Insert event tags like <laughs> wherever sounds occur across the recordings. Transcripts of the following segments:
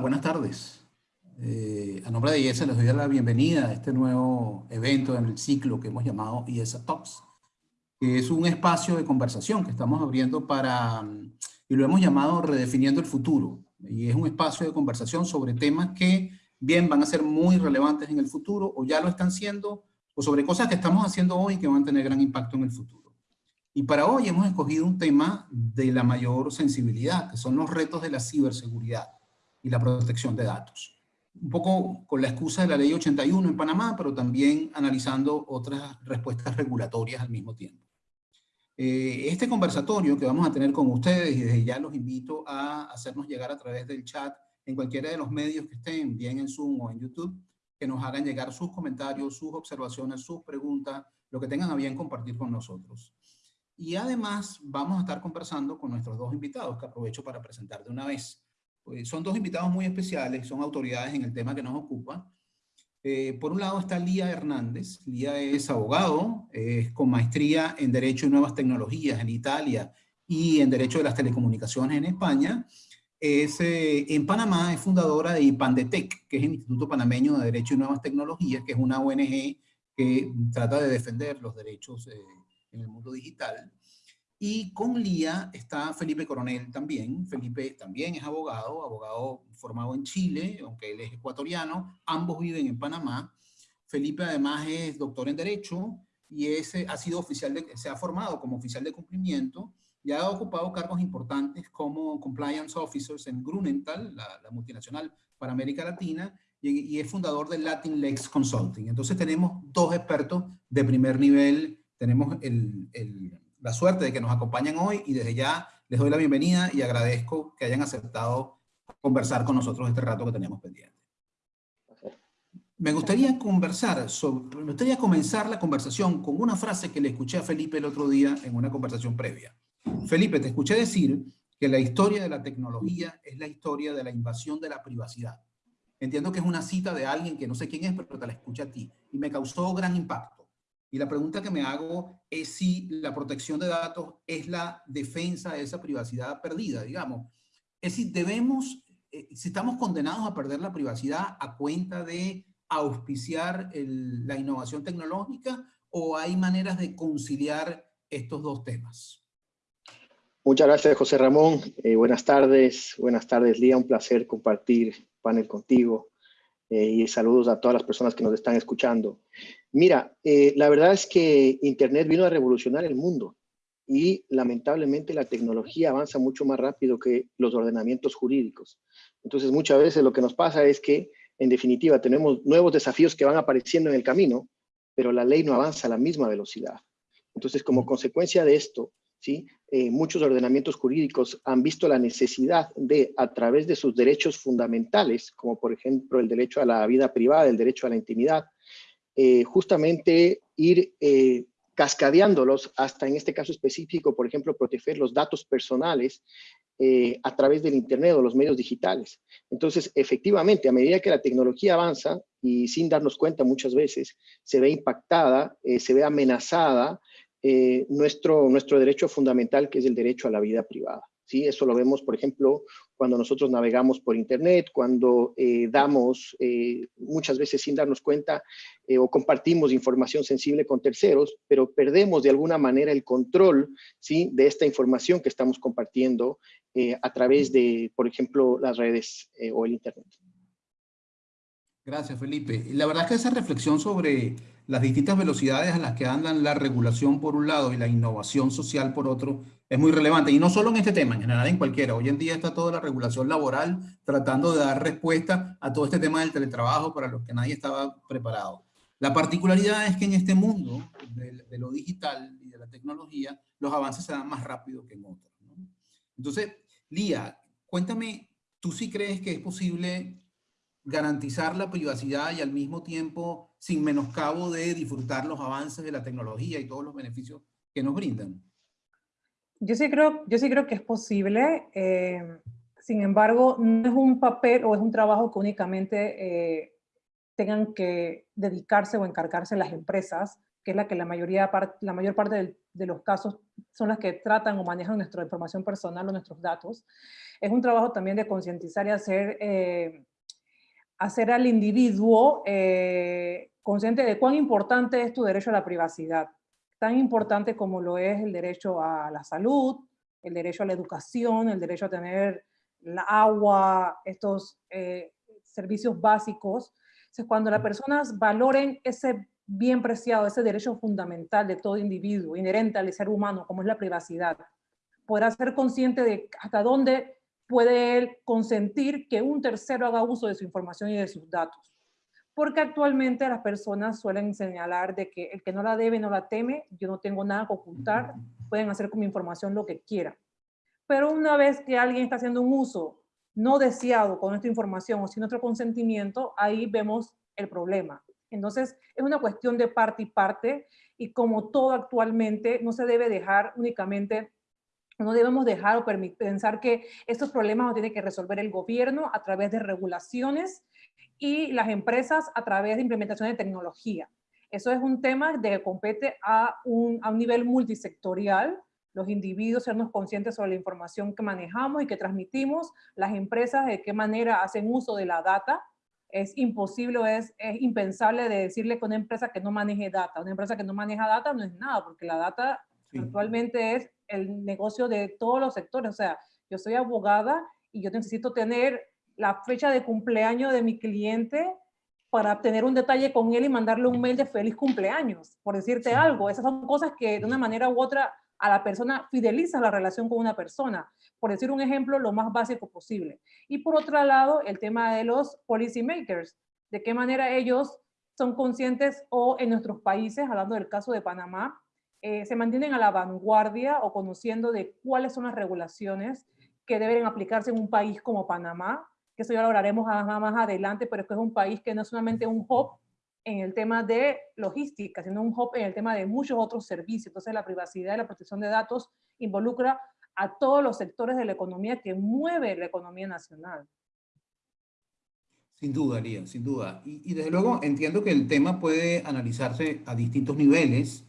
buenas tardes. Eh, a nombre de IESA les doy la bienvenida a este nuevo evento en el ciclo que hemos llamado IESA Talks, que es un espacio de conversación que estamos abriendo para, y lo hemos llamado Redefiniendo el Futuro, y es un espacio de conversación sobre temas que bien van a ser muy relevantes en el futuro, o ya lo están siendo, o sobre cosas que estamos haciendo hoy que van a tener gran impacto en el futuro. Y para hoy hemos escogido un tema de la mayor sensibilidad, que son los retos de la ciberseguridad y la protección de datos. Un poco con la excusa de la ley 81 en Panamá, pero también analizando otras respuestas regulatorias al mismo tiempo. Eh, este conversatorio que vamos a tener con ustedes, y desde ya los invito a hacernos llegar a través del chat en cualquiera de los medios que estén, bien en Zoom o en YouTube, que nos hagan llegar sus comentarios, sus observaciones, sus preguntas, lo que tengan a bien compartir con nosotros. Y además vamos a estar conversando con nuestros dos invitados, que aprovecho para presentar de una vez. Pues son dos invitados muy especiales, son autoridades en el tema que nos ocupa. Eh, por un lado está Lía Hernández. Lía es abogado, es con maestría en Derecho y Nuevas Tecnologías en Italia y en Derecho de las Telecomunicaciones en España. Es, eh, en Panamá es fundadora de IPANDETEC, que es el Instituto Panameño de Derecho y Nuevas Tecnologías, que es una ONG que trata de defender los derechos eh, en el mundo digital. Y con Lía está Felipe Coronel también. Felipe también es abogado, abogado formado en Chile, aunque él es ecuatoriano. Ambos viven en Panamá. Felipe además es doctor en Derecho y ese ha sido oficial de, se ha formado como oficial de cumplimiento y ha ocupado cargos importantes como Compliance Officers en Grunenthal, la, la multinacional para América Latina, y, y, es fundador de Latin Lex Consulting. Entonces tenemos dos expertos de primer nivel. Tenemos el, el la suerte de que nos acompañen hoy y desde ya les doy la bienvenida y agradezco que hayan aceptado conversar con nosotros este rato que teníamos pendiente. Me gustaría conversar sobre, me gustaría comenzar la conversación con una frase que le escuché a Felipe el otro día en una conversación previa. Felipe, te escuché decir que la historia de la tecnología es la historia de la invasión de la privacidad. Entiendo que es una cita de alguien que no sé quién es, pero te la escuché a ti y me causó gran impacto. Y la pregunta que me hago es si la protección de datos es la defensa de esa privacidad perdida, digamos. Es si debemos, eh, si estamos condenados a perder la privacidad a cuenta de auspiciar la innovación tecnológica o hay maneras de conciliar estos dos temas. Muchas gracias, José Ramón. Eh, buenas tardes. Buenas tardes, Lía. Un placer compartir panel contigo. Eh, y saludos a todas las personas que nos están escuchando. Mira, eh, la verdad es que Internet vino a revolucionar el mundo y lamentablemente la tecnología avanza mucho más rápido que los ordenamientos jurídicos. Entonces muchas veces lo que nos pasa es que en definitiva tenemos nuevos desafíos que van apareciendo en el camino, pero la ley no avanza a la misma velocidad. Entonces como consecuencia de esto, ¿sí? Eh, muchos ordenamientos jurídicos han visto la necesidad de, a través de sus derechos fundamentales, como por ejemplo el derecho a la vida privada, el derecho a la intimidad, eh, justamente ir eh, cascadeándolos hasta en este caso específico, por ejemplo, proteger los datos personales a través del Internet o los medios digitales. Entonces, efectivamente, a medida que la tecnología avanza y sin darnos cuenta muchas veces, se ve impactada, se ve amenazada eh, nuestro, nuestro derecho fundamental, que es el derecho a la vida privada. ¿Sí? Eso lo vemos, por ejemplo, cuando nosotros navegamos por Internet, cuando eh, damos, eh, muchas veces sin darnos cuenta, o compartimos información sensible con terceros, pero perdemos de alguna manera el control ¿sí? de esta información que estamos compartiendo a través de, por ejemplo, las redes o el Internet. Gracias, Felipe. La verdad es que esa reflexión sobre las distintas velocidades a las que andan la regulación por un lado y la innovación social por otro es muy relevante. Y no solo en este tema, en general en cualquiera. Hoy en día está toda la regulación laboral tratando de dar respuesta a todo este tema del teletrabajo para los que nadie estaba preparado. La particularidad es que en este mundo de, lo digital y de la tecnología, los avances se dan más rápido que en otros. Entonces, Lía, cuéntame, ¿tú sí crees que es posible garantizar la privacidad y al mismo tiempo sin menoscabo de disfrutar los avances de la tecnología y todos los beneficios que nos brindan? Yo sí creo, yo sí creo que es posible. Eh, sin embargo, no es un papel o es un trabajo que únicamente eh, tengan que dedicarse o encargarse las empresas, que es la que la, mayoría, la mayor parte de, los casos son las que tratan o manejan nuestra información personal o nuestros datos. Es un trabajo también de concientizar y hacer, eh, hacer al individuo eh, consciente de cuán importante es tu derecho a la privacidad, tan importante como lo es el derecho a la salud, el derecho a la educación, el derecho a tener la agua, estos eh, servicios básicos. Entonces, cuando las personas valoren ese bien preciado, ese derecho fundamental de todo individuo, inherente al ser humano, como es la privacidad, podrá ser consciente de hasta dónde puede él consentir que un tercero haga uso de su información y de sus datos. Porque actualmente las personas suelen señalar de que el que no la debe no la teme, yo no tengo nada que ocultar, pueden hacer con mi información lo que quieran. Pero una vez que alguien está haciendo un uso no deseado con nuestra información o sin nuestro consentimiento, ahí vemos el problema. Entonces, es una cuestión de parte y parte, y como todo actualmente, no se debe dejar únicamente, no debemos dejar o pensar que estos problemas los tiene que resolver el gobierno a través de regulaciones y las empresas a través de implementación de tecnología. Eso es un tema que compete a un, a un nivel multisectorial, los individuos sernos conscientes sobre la información que manejamos y que transmitimos, las empresas de qué manera hacen uso de la data, es imposible, es, es impensable de decirle que una empresa que no maneje data, una empresa que no maneja data no es nada, porque la data actualmente es el negocio de todos los sectores. O sea, yo soy abogada y yo necesito tener la fecha de cumpleaños de mi cliente para tener un detalle con él y mandarle un mail de feliz cumpleaños, por decirte algo. Esas son cosas que de una manera u otra a la persona fideliza la relación con una persona por decir un ejemplo, lo más básico posible. Y por otro lado, el tema de los policy makers, de qué manera ellos son conscientes o en nuestros países, hablando del caso de Panamá, eh, se mantienen a la vanguardia o conociendo de cuáles son las regulaciones que deben aplicarse en un país como Panamá, que eso ya lo hablaremos más, adelante, pero es que es un país que no es solamente un hub en el tema de logística, sino un hub en el tema de muchos otros servicios. Entonces la privacidad y la protección de datos involucra a todos los sectores de la economía que mueve la economía nacional. Sin duda, Lía, sin duda. Y, desde luego entiendo que el tema puede analizarse a distintos niveles,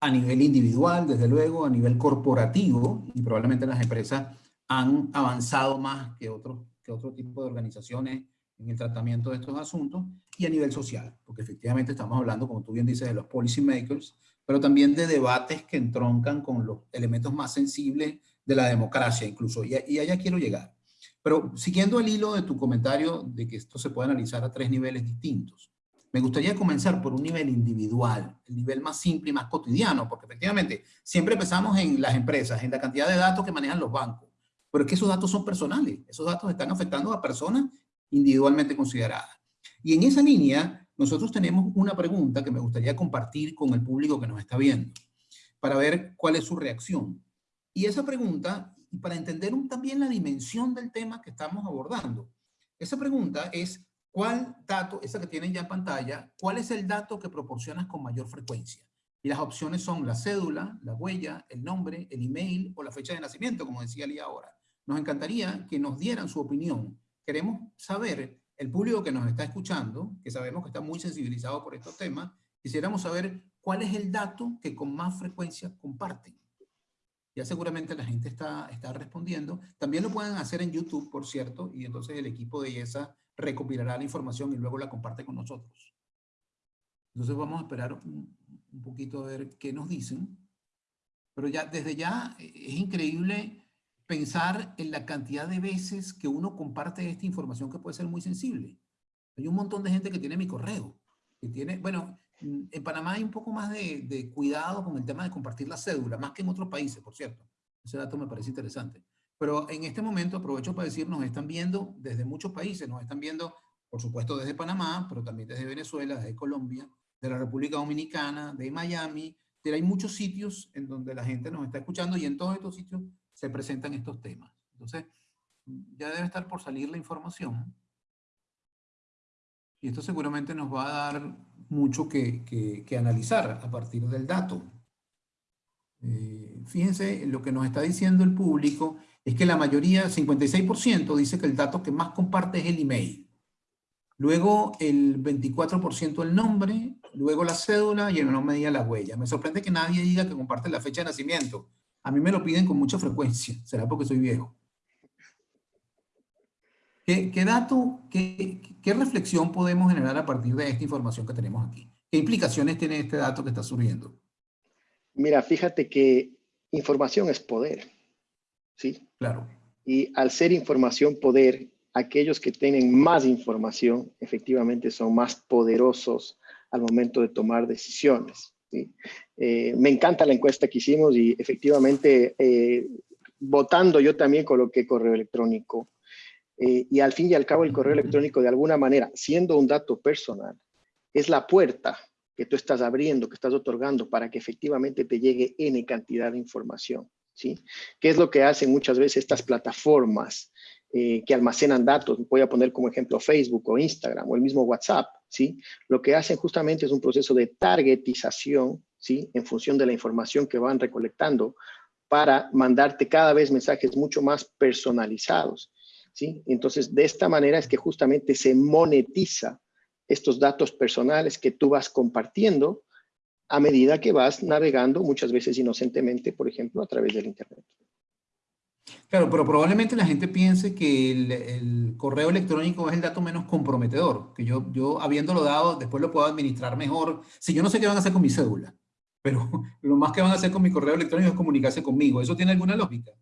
a nivel individual, desde luego, a nivel corporativo, y probablemente las empresas han avanzado más que, otros, que otro tipo de organizaciones en el tratamiento de estos asuntos, y a nivel social, porque efectivamente estamos hablando, como tú bien dices, de los policy makers, pero también de debates que entroncan con los elementos más sensibles de la democracia incluso, y, allá quiero llegar. Pero siguiendo el hilo de tu comentario de que esto se puede analizar a tres niveles distintos, me gustaría comenzar por un nivel individual, el nivel más simple y más cotidiano, porque efectivamente siempre empezamos en las empresas, en la cantidad de datos que manejan los bancos, pero es que esos datos son personales, esos datos están afectando a personas individualmente consideradas. Y en esa línea, nosotros tenemos una pregunta que me gustaría compartir con el público que nos está viendo, para ver cuál es su reacción. Y esa pregunta, y para entender también la dimensión del tema que estamos abordando, esa pregunta es, ¿cuál dato, esa que tienen ya en pantalla, cuál es el dato que proporcionas con mayor frecuencia? Y las opciones son la cédula, la huella, el nombre, el email o la fecha de nacimiento, como decía Lía ahora. Nos encantaría que nos dieran su opinión. Queremos saber el público que nos está escuchando, que sabemos que está muy sensibilizado por estos temas, quisiéramos saber cuál es el dato que con más frecuencia comparten. Ya seguramente la gente está, está respondiendo. También lo pueden hacer en YouTube, por cierto, y entonces el equipo de IESA recopilará la información y luego la comparte con nosotros. Entonces vamos a esperar un, un poquito a ver qué nos dicen. Pero ya desde ya es increíble pensar en la cantidad de veces que uno comparte esta información que puede ser muy sensible. Hay un montón de gente que tiene mi correo, que tiene, bueno, en Panamá hay un poco más de, cuidado con el tema de compartir la cédula, más que en otros países, por cierto. Ese dato me parece interesante. Pero en este momento aprovecho para decir, nos están viendo desde muchos países, nos están viendo, por supuesto, desde Panamá, pero también desde Venezuela, desde Colombia, de la República Dominicana, de Miami. Pero hay muchos sitios en donde la gente nos está escuchando y en todos estos sitios se presentan estos temas. Entonces, ya debe estar por salir la información. Y esto seguramente nos va a dar mucho que, que, analizar a partir del dato. Eh, fíjense, lo que nos está diciendo el público es que la mayoría, 56%, dice que el dato que más comparte es el email. luego el 24% el nombre, luego la cédula y en menor medida la huella. Me sorprende que nadie diga que comparte la fecha de nacimiento. A mí me lo piden con mucha frecuencia, será porque soy viejo. ¿Qué, dato, qué, qué, reflexión podemos generar a partir de esta información que tenemos aquí? ¿Qué implicaciones tiene este dato que está surgiendo? Mira, fíjate que información es poder, ¿sí? Claro. Y al ser información poder, aquellos que tienen más información efectivamente son más poderosos al momento de tomar decisiones. ¿Sí? Eh, me encanta la encuesta que hicimos y efectivamente eh, votando yo también coloqué correo electrónico eh, y al fin y al cabo el correo electrónico de alguna manera, siendo un dato personal, es la puerta que tú estás abriendo, que estás otorgando para que efectivamente te llegue N cantidad de información. ¿sí? ¿Qué es lo que hacen muchas veces estas plataformas eh, que almacenan datos? Voy a poner como ejemplo Facebook o Instagram o el mismo WhatsApp. Lo que hacen justamente es un proceso de targetización ¿sí? en función de la información que van recolectando para mandarte cada vez mensajes mucho más personalizados. ¿sí? Entonces, de esta manera es que justamente se monetiza estos datos personales que tú vas compartiendo a medida que vas navegando, muchas veces inocentemente, por ejemplo, a través del Internet. Claro, pero probablemente la gente piense que el, correo electrónico es el dato menos comprometedor, que yo, yo habiéndolo dado, después lo puedo administrar mejor. Si yo no sé qué van a hacer con mi cédula, pero <laughs> lo más que van a hacer con mi correo electrónico es comunicarse conmigo. ¿Eso tiene alguna lógica?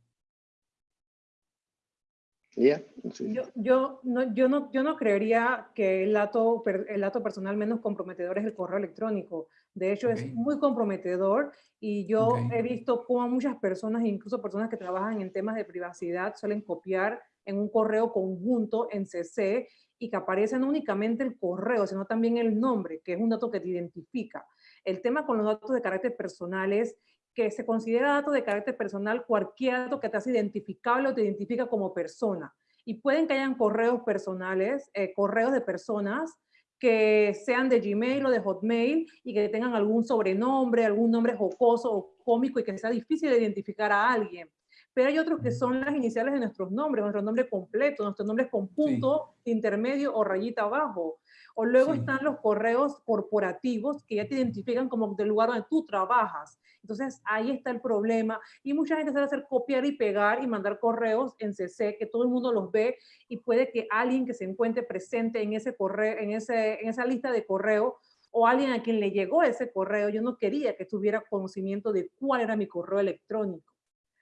Yo, yo, no, yo, no, yo no creería que el dato, el dato personal menos comprometedor es el correo electrónico. De hecho, es muy comprometedor y yo he visto cómo muchas personas, incluso personas que trabajan en temas de privacidad, suelen copiar en un correo conjunto en CC y que aparece no únicamente el correo, sino también el nombre, que es un dato que te identifica. El tema con los datos de carácter personal es que se considera dato de carácter personal cualquier dato que te hace identificable o te identifica como persona. Y pueden que hayan correos personales, eh, correos de personas que sean de Gmail o de Hotmail y que tengan algún sobrenombre, algún nombre jocoso o cómico y que sea difícil de identificar a alguien. Pero hay otros que son las iniciales de nuestros nombres, nuestro nombre completo, nuestros nombres con punto intermedio o rayita abajo. O luego están los correos corporativos que ya te identifican como del lugar donde tú trabajas. Entonces ahí está el problema y mucha gente sabe hacer copiar y pegar y mandar correos en CC que todo el mundo los ve y puede que alguien que se encuentre presente en ese correo, en, ese, en esa lista de correo o alguien a quien le llegó ese correo, yo no quería que tuviera conocimiento de cuál era mi correo electrónico.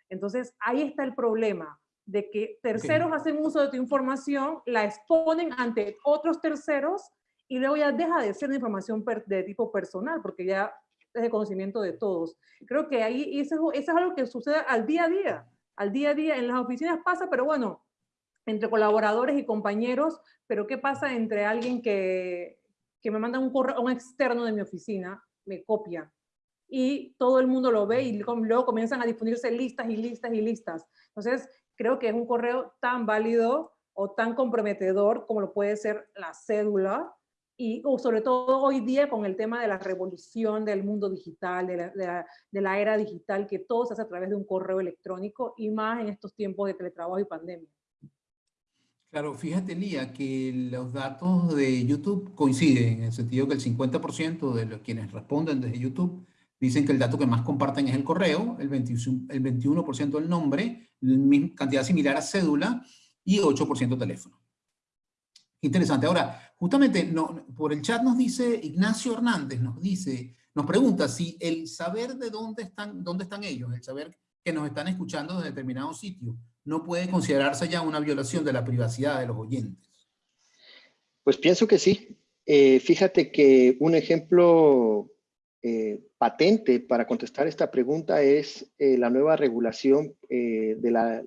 Entonces ahí está el problema de que terceros hacen uso de tu información, la exponen ante otros terceros y luego ya deja de ser información de tipo personal porque ya es de conocimiento de todos. Creo que ahí eso, eso es algo que sucede al día a día. Al día a día en las oficinas pasa, pero bueno, entre colaboradores y compañeros, pero ¿qué pasa entre alguien que, que me manda un correo, un externo de mi oficina, me copia, y todo el mundo lo ve y luego comienzan a difundirse listas y listas y listas. Entonces, creo que es un correo tan válido o tan comprometedor como lo puede ser la cédula, y sobre todo hoy día con el tema de la revolución del mundo digital, de la, de, la, era digital, que todo se hace a través de un correo electrónico y más en estos tiempos de teletrabajo y pandemia. Claro, fíjate Lía, que los datos de YouTube coinciden, en el sentido que el 50% de los quienes responden desde YouTube dicen que el dato que más comparten es el correo, el 21%, el 21 el nombre, cantidad similar a cédula y 8% teléfono. Interesante. Ahora, justamente por el chat nos dice Ignacio Hernández, nos dice, nos pregunta si el saber de dónde están, dónde están ellos, el saber que nos están escuchando desde determinado sitio, no puede considerarse ya una violación de la privacidad de los oyentes. Pues pienso que sí. Eh, fíjate que un ejemplo eh, patente para contestar esta pregunta es eh, la nueva regulación del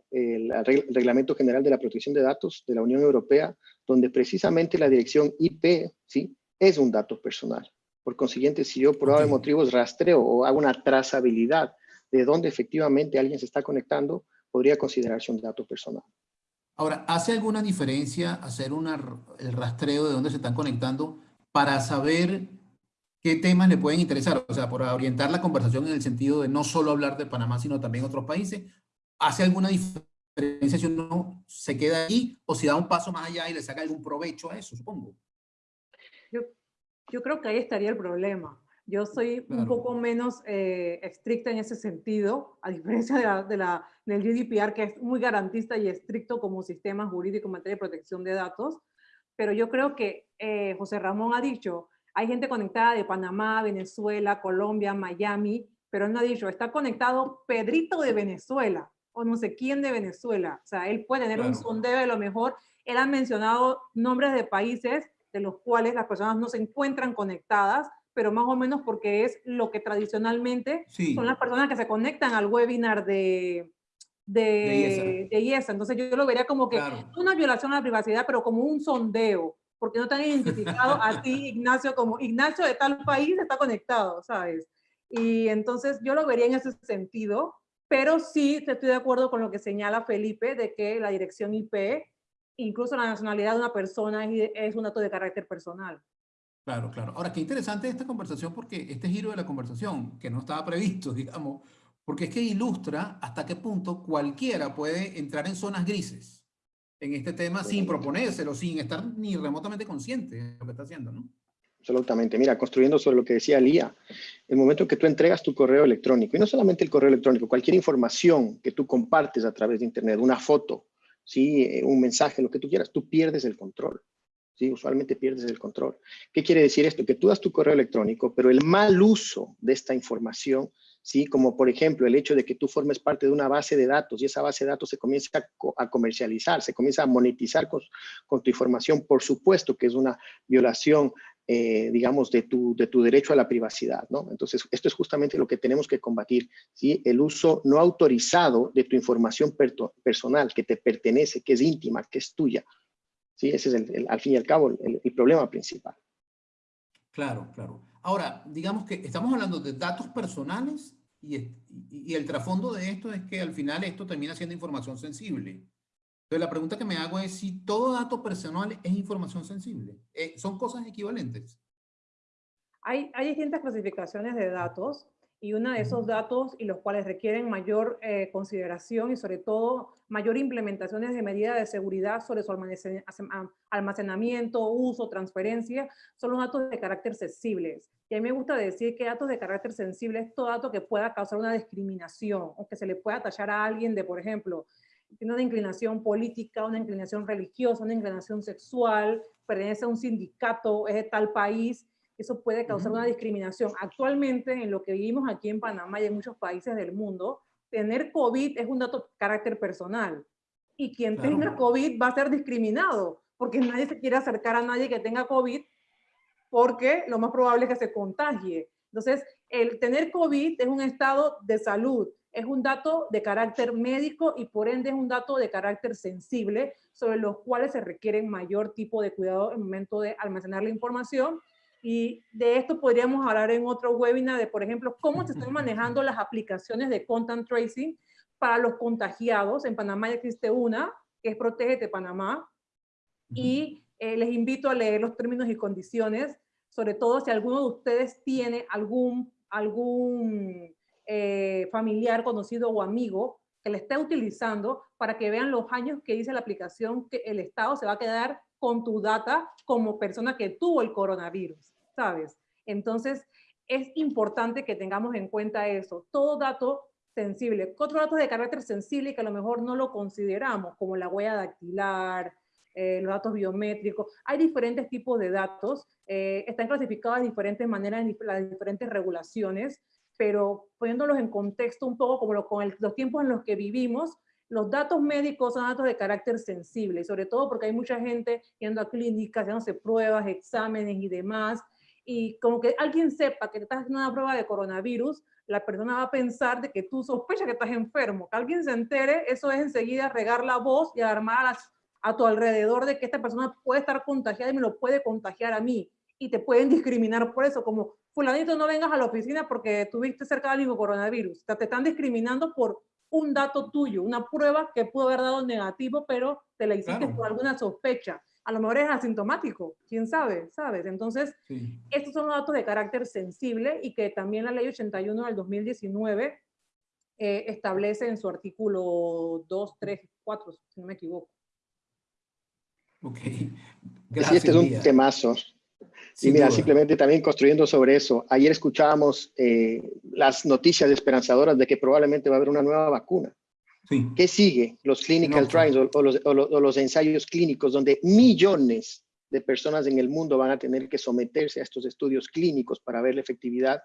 Reglamento General de la Protección de Datos de la Unión Europea donde precisamente la dirección IP ¿sí? es un dato personal. Por consiguiente, si yo por okay. motivos rastreo o hago una trazabilidad de dónde efectivamente alguien se está conectando, podría considerarse un dato personal. Ahora, ¿hace alguna diferencia hacer una, el rastreo de dónde se están conectando para saber qué temas le pueden interesar? O sea, para orientar la conversación en el sentido de no solo hablar de Panamá, sino también otros países. ¿Hace alguna diferencia? Si uno se queda ahí o si da un paso más allá y le saca algún provecho a eso, supongo. Yo, yo creo que ahí estaría el problema. Yo soy un poco menos eh, estricta en ese sentido, a diferencia de la, de la, del GDPR, que es muy garantista y estricto como sistema jurídico en materia de protección de datos. Pero yo creo que eh, José Ramón ha dicho, hay gente conectada de Panamá, Venezuela, Colombia, Miami, pero él no ha dicho, está conectado Pedrito de Venezuela, o no sé quién de Venezuela. O sea, él puede tener un sondeo de lo mejor. Él ha mencionado nombres de países de los cuales las personas no se encuentran conectadas, pero más o menos porque es lo que tradicionalmente son las personas que se conectan al webinar de, de, de, IESA. Entonces yo, lo vería como que una violación a la privacidad, pero como un sondeo, porque no te han identificado a ti, <laughs> Ignacio, como Ignacio de tal país está conectado, ¿sabes? Y entonces yo lo vería en ese sentido, pero sí estoy de acuerdo con lo que señala Felipe de que la dirección IP, incluso la nacionalidad de una persona es un dato de carácter personal. Claro, claro. Ahora, qué interesante esta conversación porque este giro de la conversación, que no estaba previsto, <laughs> digamos, porque es que ilustra hasta qué punto cualquiera puede entrar en zonas grises en este tema sin proponérselo, sin estar ni remotamente consciente de lo que está haciendo, ¿no? Absolutamente. Mira, construyendo sobre lo que decía Lía, el momento que tú entregas tu correo electrónico, y no solamente el correo electrónico, cualquier información que tú compartes a través de Internet, una foto, ¿sí? Eh, un mensaje, lo que tú quieras, tú pierdes el control. ¿sí? Usualmente pierdes el control. ¿Qué quiere decir esto? Que tú das tu correo electrónico, pero el mal uso de esta información, ¿sí? Como por ejemplo el hecho de que tú formes parte de una base de datos y esa base de datos se comienza a, comercializar, se comienza a monetizar con, tu información, por supuesto que es una violación eh, digamos, de tu, de tu derecho a la privacidad, ¿no? Entonces, esto es justamente lo que tenemos que combatir, ¿sí? El uso no autorizado de tu información personal, que te pertenece, que es íntima, que es tuya, ¿sí? Ese es, el, al fin y al cabo, el, problema principal. Claro, claro. Ahora, digamos que estamos hablando de datos personales y, y, el trasfondo de esto es que al final esto termina siendo información sensible. Entonces, la pregunta que me hago es si todo dato personal es información sensible. Eh, ¿Son cosas equivalentes? Hay, hay distintas clasificaciones de datos y uno de esos datos y los cuales requieren mayor eh, consideración y sobre todo mayor implementaciones de medidas de seguridad sobre su almacenamiento, uso, transferencia, son los datos de carácter sensibles. Y a mí me gusta decir que datos de carácter sensible es todo dato que pueda causar una discriminación o que se le pueda tachar a alguien de, por ejemplo, tiene una inclinación política, una inclinación religiosa, una inclinación sexual, pertenece a un sindicato, es de tal país, eso puede causar una discriminación. Actualmente, en lo que vivimos aquí en Panamá y en muchos países del mundo, tener COVID es un dato de carácter personal. Y quien tenga COVID va a ser discriminado, porque nadie se quiere acercar a nadie que tenga COVID, porque lo más probable es que se contagie. Entonces, el tener COVID es un estado de salud, es un dato de carácter médico y por ende es un dato de carácter sensible sobre los cuales se requiere mayor tipo de cuidado en el momento de almacenar la información y de esto podríamos hablar en otro webinar de, por ejemplo, cómo se están <laughs> manejando las aplicaciones de content tracing para los contagiados. En Panamá ya existe una, que es Protégete Panamá. Y eh, les invito a leer los términos y condiciones, sobre todo si alguno de ustedes tiene algún, algún eh, familiar, conocido o amigo que le esté utilizando para que vean los años que dice la aplicación que el Estado se va a quedar con tu data como persona que tuvo el coronavirus. ¿sabes? Entonces, es importante que tengamos en cuenta eso. Todo dato sensible. Otros datos de carácter sensible que a lo mejor no lo consideramos, como la huella dactilar, eh, los datos biométricos. Hay diferentes tipos de datos, eh, están clasificados de diferentes maneras en las diferentes regulaciones, pero poniéndolos en contexto un poco como con los tiempos en los que vivimos, los datos médicos son datos de carácter sensible, sobre todo porque hay mucha gente yendo a clínicas, haciéndose pruebas, exámenes y demás, y como que alguien sepa que te estás haciendo una prueba de coronavirus, la persona va a pensar de que tú sospechas que estás enfermo. Que alguien se entere, eso es enseguida regar la voz y alarmar a, a tu alrededor de que esta persona puede estar contagiada y me lo puede contagiar a mí. Y te pueden discriminar por eso, como fulanito no vengas a la oficina porque tuviste cerca de alguien coronavirus. O sea, te están discriminando por un dato tuyo, una prueba que pudo haber dado negativo, pero te la hiciste por alguna sospecha a lo mejor es asintomático, quién sabe, ¿sabes? Entonces, estos son los datos de carácter sensible y que también la ley 81 del 2019 eh, establece en su artículo 2, 3, 4, si no me equivoco. Ok, gracias. este es un temazo. Y mira, simplemente también construyendo sobre eso, ayer escuchábamos eh, las noticias esperanzadoras de que probablemente va a haber una nueva vacuna. Sí. ¿Qué sigue? Los clinical trials o, los, o, los, ensayos clínicos donde millones de personas en el mundo van a tener que someterse a estos estudios clínicos para ver la efectividad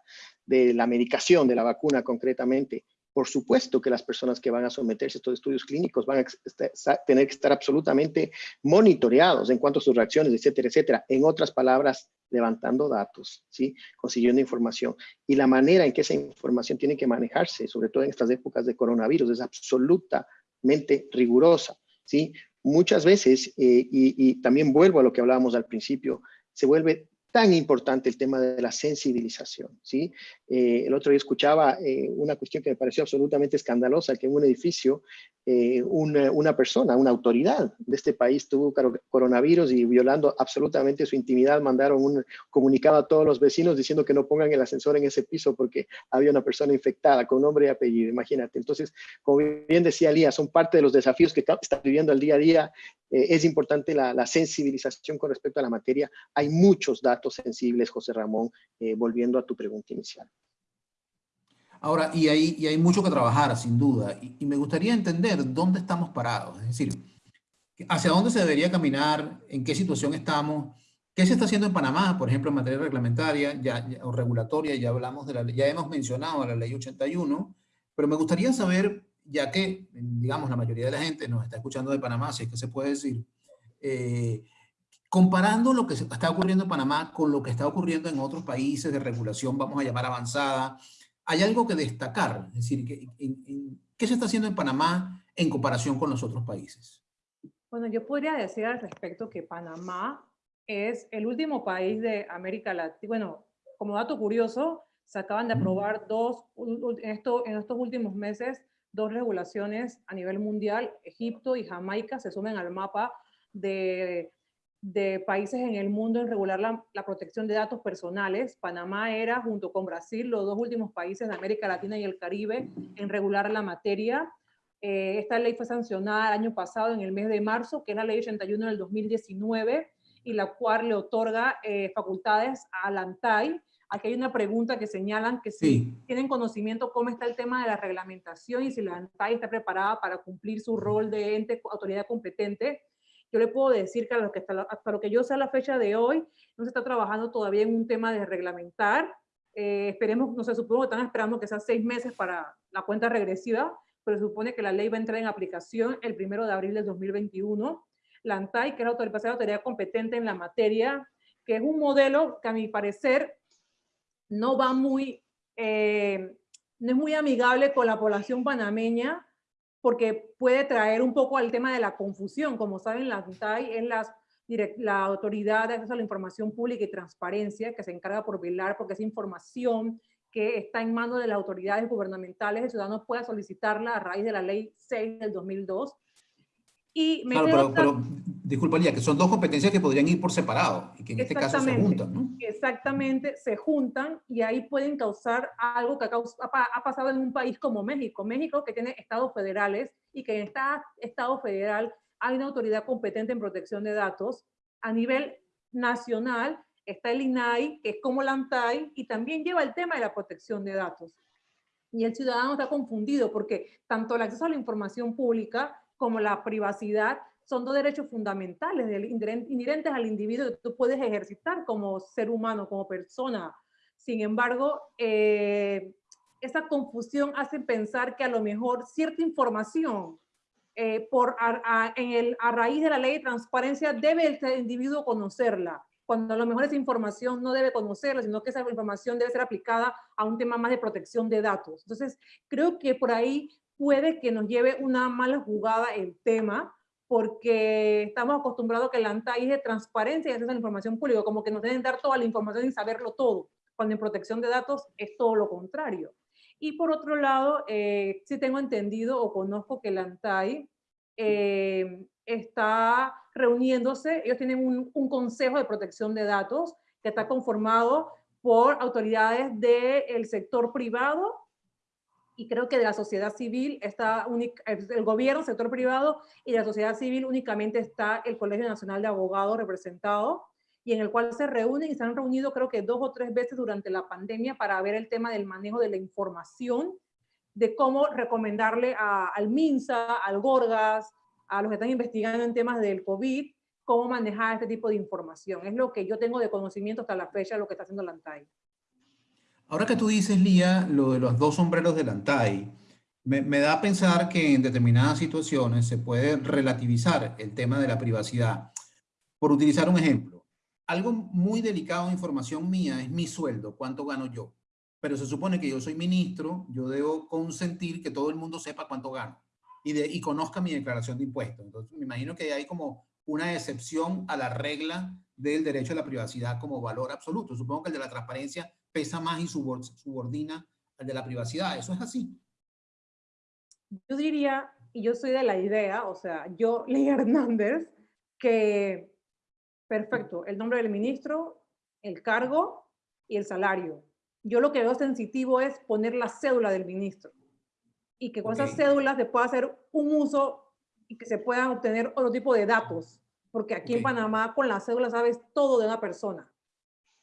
de la medicación, de la vacuna concretamente. Por supuesto que las personas que van a someterse a estos estudios clínicos van a tener que estar absolutamente monitoreados en cuanto a sus reacciones, etcétera, etcétera. En otras palabras, levantando datos, ¿sí? consiguiendo información. Y la manera en que esa información tiene que manejarse, sobre todo en estas épocas de coronavirus, es absolutamente rigurosa. ¿sí? Muchas veces, eh, y, y también vuelvo a lo que hablábamos al principio, se vuelve tan importante el tema de la sensibilización, ¿sí? Eh, el otro día escuchaba eh, una cuestión que me pareció absolutamente escandalosa, que en un edificio eh, una, una, persona, una autoridad de este país tuvo coronavirus y violando absolutamente su intimidad, mandaron un comunicado a todos los vecinos diciendo que no pongan el ascensor en ese piso porque había una persona infectada con nombre y apellido, imagínate. Entonces, como bien decía Lía, son parte de los desafíos que está viviendo el día a día. es importante la, la sensibilización con respecto a la materia. Hay muchos datos sensibles, José Ramón, eh, volviendo a tu pregunta inicial. Ahora, y hay, hay mucho que trabajar, sin duda, y, me gustaría entender dónde estamos parados, es decir, hacia dónde se debería caminar, en qué situación estamos, qué se está haciendo en Panamá, por ejemplo, en materia reglamentaria ya, o regulatoria, ya hablamos de ya hemos mencionado la ley 81, pero me gustaría saber, ya que, digamos, la mayoría de la gente nos está escuchando de Panamá, si es que se puede decir, eh, Comparando lo que está ocurriendo en Panamá con lo que está ocurriendo en otros países de regulación, vamos a llamar avanzada, hay algo que destacar, es decir, ¿qué se está haciendo en Panamá en comparación con los otros países? Bueno, yo podría decir al respecto que Panamá es el último país de América Latina. Bueno, como dato curioso, se acaban de aprobar dos, en, esto, en estos últimos meses, dos regulaciones a nivel mundial. Egipto y Jamaica se sumen al mapa de de países en el mundo en regular la, protección de datos personales. Panamá era, junto con Brasil, los dos últimos países de América Latina y el Caribe en regular la materia. Eh, esta ley fue sancionada el año pasado, en el mes de marzo, que es la ley 81 del 2019, y la cual le otorga eh, facultades a la ANTAI. Aquí hay una pregunta que señalan que si tienen conocimiento cómo está el tema de la reglamentación y si la ANTAI está preparada para cumplir su rol de ente autoridad competente yo le puedo decir que, a lo que hasta, lo que yo sé a la fecha de hoy, no se está trabajando todavía en un tema de reglamentar. Eh, esperemos, no sé, supongo que están esperando que sean seis meses para la cuenta regresiva, pero se supone que la ley va a entrar en aplicación el primero de abril del 2021. La ANTAI, que es la autoridad competente en la materia, que es un modelo que a mi parecer no va muy, eh, no es muy amigable con la población panameña, porque puede traer un poco al tema de la confusión. Como saben, la UNTAI es la autoridad de acceso a la información pública y transparencia que se encarga por velar porque esa información que está en manos de las autoridades gubernamentales, el ciudadano pueda solicitarla a raíz de la ley 6 del 2002 y claro, pero, disculpa, Lía, que son dos competencias que podrían ir por separado y que en este caso se juntan, ¿no? Exactamente, se juntan y ahí pueden causar algo que ha, pasado en un país como México. México que tiene estados federales y que en este estado federal hay una autoridad competente en protección de datos. A nivel nacional está el INAI, que es como la ANTAI, y también lleva el tema de la protección de datos. Y el ciudadano está confundido porque tanto el acceso a la información pública como la privacidad son dos derechos fundamentales inherentes al individuo que tú puedes ejercitar como ser humano, como persona. Sin embargo, eh, esa confusión hace pensar que a lo mejor cierta información eh, por, a, en el, a raíz de la ley de transparencia debe el individuo conocerla, cuando a lo mejor esa información no debe conocerla, sino que esa información debe ser aplicada a un tema más de protección de datos. Entonces, creo que por ahí puede que nos lleve una mala jugada el tema, porque estamos acostumbrados a que la ANTAI es de transparencia y es de información pública, como que nos deben dar toda la información y saberlo todo, cuando en protección de datos es todo lo contrario. Y por otro lado, eh, sí tengo entendido o conozco que la ANTAI eh, está reuniéndose, ellos tienen un, un, consejo de protección de datos que está conformado por autoridades del sector privado y creo que de la sociedad civil está el gobierno, sector privado y de la sociedad civil únicamente está el Colegio Nacional de Abogados representado y en el cual se reúnen y se han reunido creo que dos o tres veces durante la pandemia para ver el tema del manejo de la información, de cómo recomendarle al MINSA, al GORGAS, a los que están investigando en temas del COVID, cómo manejar este tipo de información. Es lo que yo tengo de conocimiento hasta la fecha de lo que está haciendo la ANTAI. Ahora que tú dices, Lía, lo de los dos sombreros de la ANTAI, me, me, da a pensar que en determinadas situaciones se puede relativizar el tema de la privacidad. Por utilizar un ejemplo, algo muy delicado de información mía es mi sueldo, cuánto gano yo. Pero se supone que yo soy ministro, yo debo consentir que todo el mundo sepa cuánto gano y, de, y conozca mi declaración de impuestos. Entonces, me imagino que hay como una excepción a la regla del derecho a la privacidad como valor absoluto. Supongo que el de la transparencia pesa más y subordina al de la privacidad. ¿Eso es así? Yo diría, y yo soy de la idea, o sea, yo, <laughs> Ley Hernández, que perfecto, el nombre del ministro, el cargo y el salario. Yo lo que veo sensitivo es poner la cédula del ministro y que con esas cédulas se pueda hacer un uso y que se puedan obtener otro tipo de datos. Porque aquí en Panamá con la cédula sabes todo de una persona.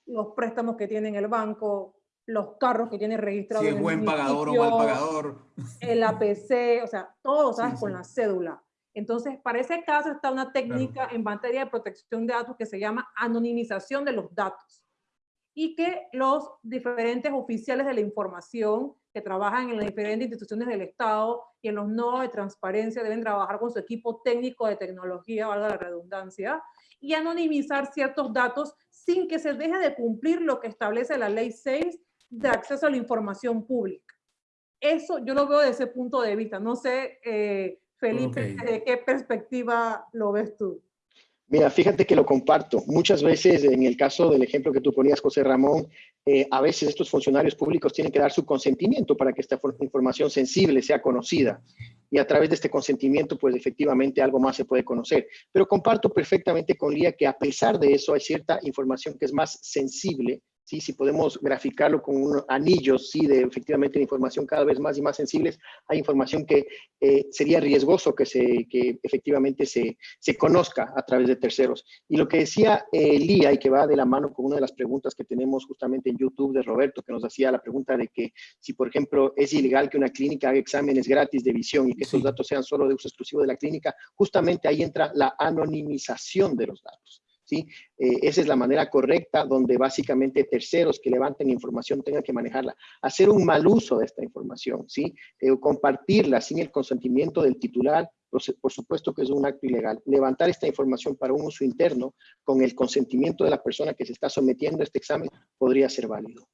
Los préstamos que tiene en el banco, los carros que tiene registrados. Si es buen pagador o mal pagador. El APC, o sea, todo sabes con la cédula. Entonces, para ese caso está una técnica en materia de protección de datos que se llama anonimización de los datos y que los diferentes oficiales de la información que trabajan en las diferentes instituciones del Estado y en los nodos de transparencia deben trabajar con su equipo técnico de tecnología, valga la redundancia, y anonimizar ciertos datos sin que se deje de cumplir lo que establece la Ley 6 de acceso a la información pública. Eso yo lo veo desde ese punto de vista. No sé, eh, Felipe, ¿de qué perspectiva lo ves tú? Mira, fíjate que lo comparto. Muchas veces, en el caso del ejemplo que tú ponías, José Ramón, eh, a veces estos funcionarios públicos tienen que dar su consentimiento para que esta información sensible sea conocida. Y a través de este consentimiento, pues efectivamente algo más se puede conocer. Pero comparto perfectamente con Lía que a pesar de eso hay cierta información que es más sensible ¿sí? si podemos graficarlo con unos anillos ¿sí? de efectivamente información cada vez más y más sensibles, hay información que eh, sería riesgoso que, se, que efectivamente se, se, conozca a través de terceros. Y lo que decía eh, Lía y que va de la mano con una de las preguntas que tenemos justamente en YouTube de Roberto, que nos hacía la pregunta de que si, por ejemplo, es ilegal que una clínica haga exámenes gratis de visión y que esos datos sean solo de uso exclusivo de la clínica, justamente ahí entra la anonimización de los datos. ¿Sí? Eh, esa es la manera correcta donde básicamente terceros que levanten información tengan que manejarla. Hacer un mal uso de esta información, ¿sí? Eh, compartirla sin el consentimiento del titular, por supuesto que es un acto ilegal. Levantar esta información para un uso interno con el consentimiento de la persona que se está sometiendo a este examen podría ser válido.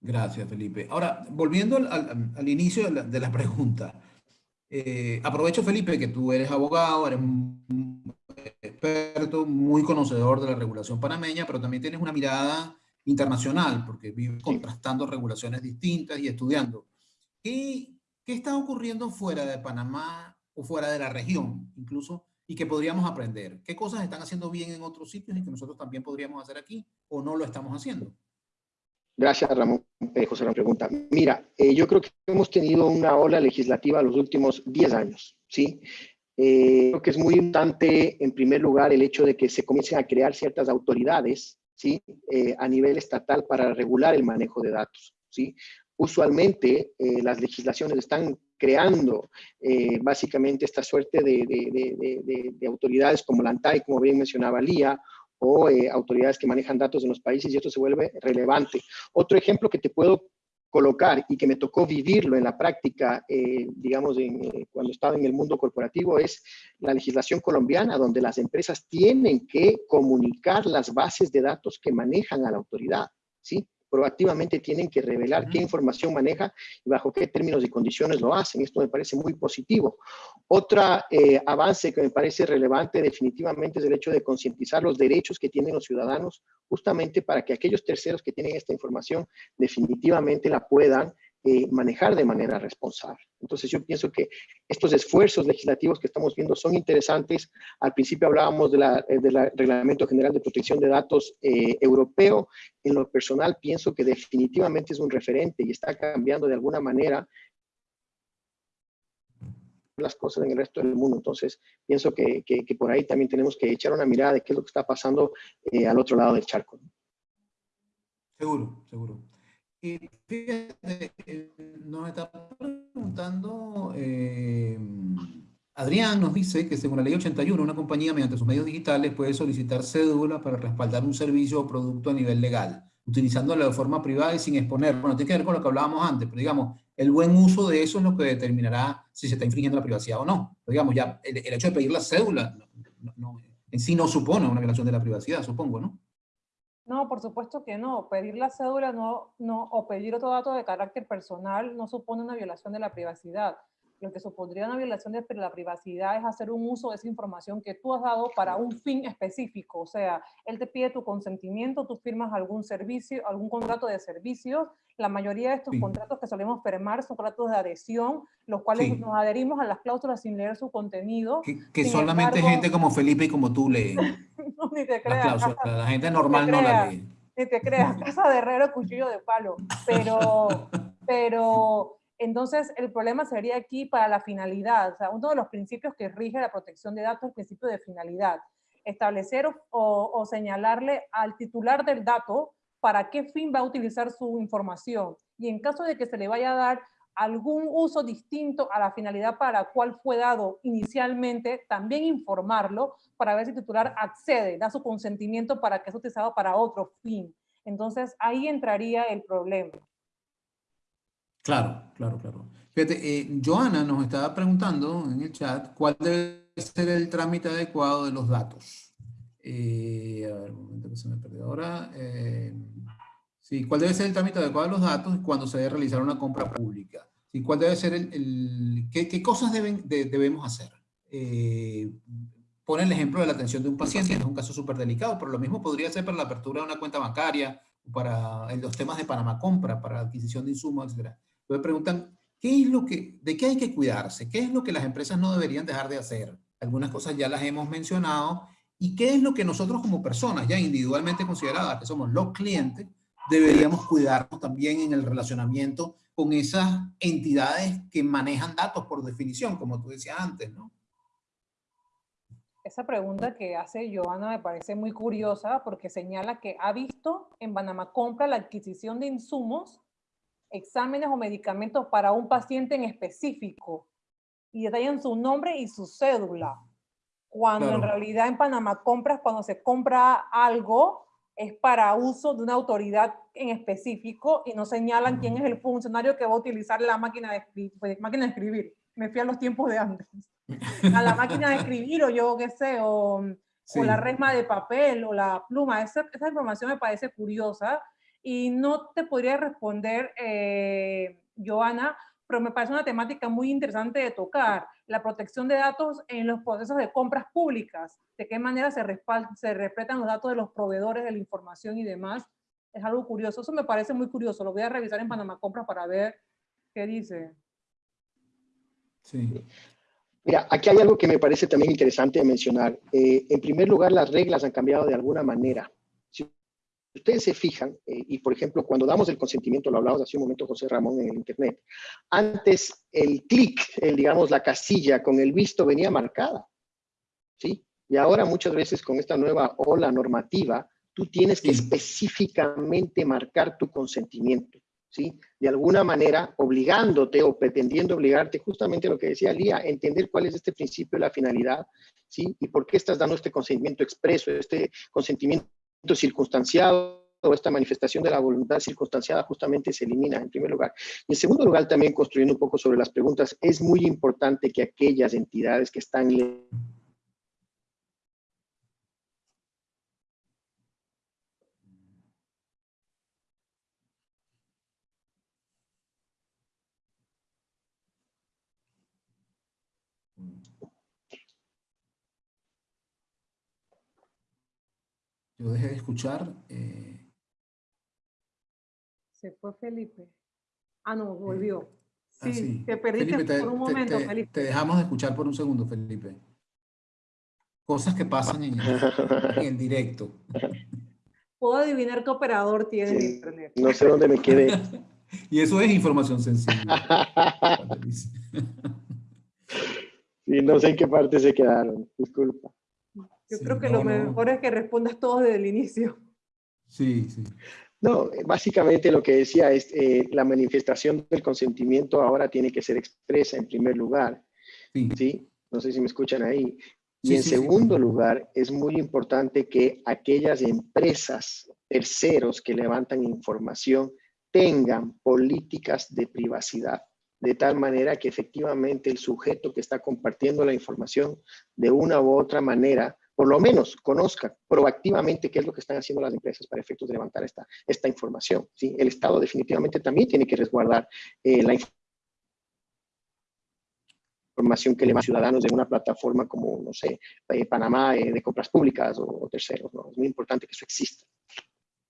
Gracias, Felipe. Ahora, volviendo al, inicio de la, pregunta, eh, aprovecho, Felipe, que tú eres abogado, eres experto, muy conocedor de la regulación panameña, pero también tienes una mirada internacional, porque vives contrastando regulaciones distintas y estudiando. ¿Qué, ¿Qué está ocurriendo fuera de Panamá o fuera de la región, incluso, y que podríamos aprender? ¿Qué cosas están haciendo bien en otros sitios y que nosotros también podríamos hacer aquí o no lo estamos haciendo? Gracias, Ramón. Eh, José, la pregunta. Mira, eh, yo creo que hemos tenido una ola legislativa los últimos 10 años, ¿sí? Eh, creo que es muy importante, en primer lugar, el hecho de que se comiencen a crear ciertas autoridades ¿sí? Eh, a nivel estatal para regular el manejo de datos. ¿sí? Usualmente, eh, las legislaciones están creando básicamente esta suerte de, de, de, autoridades como la ANTAI, como bien mencionaba Lía, o autoridades que manejan datos en los países y esto se vuelve relevante. Otro ejemplo que te puedo colocar y que me tocó vivirlo en la práctica, eh, digamos, eh, cuando estaba en el mundo corporativo, es la legislación colombiana, donde las empresas tienen que comunicar las bases de datos que manejan a la autoridad, ¿sí? Proactivamente tienen que revelar qué información maneja y bajo qué términos y condiciones lo hacen. Esto me parece muy positivo. Otro eh, avance que me parece relevante definitivamente es el hecho de concientizar los derechos que tienen los ciudadanos justamente para que aquellos terceros que tienen esta información definitivamente la puedan eh, manejar de manera responsable. Entonces yo pienso que estos esfuerzos legislativos que estamos viendo son interesantes. Al principio hablábamos del eh, de Reglamento General de Protección de Datos eh, europeo. En lo personal pienso que definitivamente es un referente y está cambiando de alguna manera las cosas en el resto del mundo. Entonces, pienso que, que, por ahí también tenemos que echar una mirada de qué es lo que está pasando eh, al otro lado del charco. Seguro, seguro. Y fíjate, eh, nos está preguntando, eh, Adrián nos dice que según la ley 81, una compañía mediante sus medios digitales puede solicitar cédula para respaldar un servicio o producto a nivel legal, utilizándolo de forma privada y sin exponer. Bueno, tiene que ver con lo que hablábamos antes, pero digamos, el buen uso de eso es lo que determinará si se está infringiendo la privacidad o no. Digamos, ya el, hecho de pedir la cédula en sí no supone una violación de la privacidad, supongo, ¿no? No, por supuesto que no. Pedir la cédula no, no, o pedir otro dato de carácter personal no supone una violación de la privacidad. Lo que supondría una violación de la privacidad es hacer un uso de esa información que tú has dado para un fin específico. O sea, él te pide tu consentimiento, tú firmas algún servicio, algún contrato de servicios. La mayoría de estos contratos que solemos firmar son contratos de adhesión, los cuales nos adherimos a las cláusulas sin leer su contenido. Que, solamente gente como Felipe y como tú leen. <laughs> no, ni te creas. la gente normal no la lee. Ni te creas, casa de herrero, cuchillo de palo. Pero, <laughs> pero entonces, el problema sería aquí para la finalidad. O sea, uno de los principios que rige la protección de datos es el principio de finalidad. Establecer o, señalarle al titular del dato para qué fin va a utilizar su información. Y en caso de que se le vaya a dar algún uso distinto a la finalidad para la cual fue dado inicialmente, también informarlo para ver si el titular accede, da su consentimiento para que sea utilizado para otro fin. Entonces, ahí entraría el problema. Claro, claro, claro. Fíjate, eh, Joana nos estaba preguntando en el chat cuál debe ser el trámite adecuado de los datos. Eh, a ver, un momento que se me perdió ahora. Eh, sí, ¿cuál debe ser el trámite adecuado de los datos cuando se debe realizar una compra pública? Sí, ¿Cuál debe ser el... qué, cosas deben, debemos hacer? pone el ejemplo de la atención de un paciente, es un caso súper delicado, pero lo mismo podría ser para la apertura de una cuenta bancaria, para los temas de Panamá Compra, para adquisición de insumos, etc. Me preguntan, ¿qué es lo que, ¿de qué hay que cuidarse? ¿Qué es lo que las empresas no deberían dejar de hacer? Algunas cosas ya las hemos mencionado. ¿Y qué es lo que nosotros como personas, ya individualmente consideradas, que somos los clientes, deberíamos cuidarnos también en el relacionamiento con esas entidades que manejan datos por definición, como tú decías antes, ¿no? Esa pregunta que hace Joana me parece muy curiosa porque señala que ha visto en Panamá Compra la adquisición de insumos exámenes o medicamentos para un paciente en específico y detallan su nombre y su cédula. Cuando en realidad en Panamá compras, cuando se compra algo, es para uso de una autoridad en específico y no señalan quién es el funcionario que va a utilizar la máquina de, escribir, pues, máquina de escribir. Me fui a los tiempos de antes. <laughs> A la máquina de escribir o yo qué sé, o, o la resma de papel o la pluma. Esa, esa información me parece curiosa y no te podría responder, eh, Joana, pero me parece una temática muy interesante de tocar, la protección de datos en los procesos de compras públicas, de qué manera se, se respetan los datos de los proveedores de la información y demás, es algo curioso, eso me parece muy curioso, lo voy a revisar en Panamá Compras para ver qué dice. Sí. Mira, aquí hay algo que me parece también interesante mencionar. Eh, en primer lugar, las reglas han cambiado de alguna manera ustedes se fijan, eh, y por ejemplo, cuando damos el consentimiento, lo hablamos hace un momento José Ramón en el Internet, antes el clic, digamos, la casilla con el visto venía marcada, ¿sí? Y ahora muchas veces con esta nueva ola normativa, tú tienes que específicamente marcar tu consentimiento, ¿sí? De alguna manera, obligándote o pretendiendo obligarte, justamente lo que decía Lía, entender cuál es este principio la finalidad, ¿sí? Y por qué estás dando este consentimiento expreso, este consentimiento circunstanciado o esta manifestación de la voluntad circunstanciada justamente se elimina en primer lugar. Y en segundo lugar, también construyendo un poco sobre las preguntas, es muy importante que aquellas entidades que están Yo dejé de escuchar. Eh, Se fue Felipe. Ah, no, volvió. Ah, sí, te perdiste por un momento, Felipe. Te dejamos de escuchar por un segundo, Felipe. Cosas que pasan en el, directo. <laughs> Puedo adivinar qué operador tiene internet. No sé dónde me quedé. <laughs> y eso es información sensible. <laughs> Sí, no sé en qué parte se quedaron, disculpa. Yo creo que lo mejor es que respondas todo desde el inicio. Sí, sí. No, básicamente lo que decía es eh, la manifestación del consentimiento ahora tiene que ser expresa en primer lugar. Sí. No sé si me escuchan ahí. Y en segundo lugar, es muy importante que aquellas empresas, terceros que levantan información, tengan políticas de privacidad, de tal manera que efectivamente el sujeto que está compartiendo la información de una u otra manera por lo menos conozca proactivamente qué es lo que están haciendo las empresas para efectos de levantar esta, esta información. ¿sí? El Estado definitivamente también tiene que resguardar eh, la información que le a ciudadanos de una plataforma como, no sé, eh, Panamá eh, de compras públicas o, terceros. ¿no? Es muy importante que eso exista.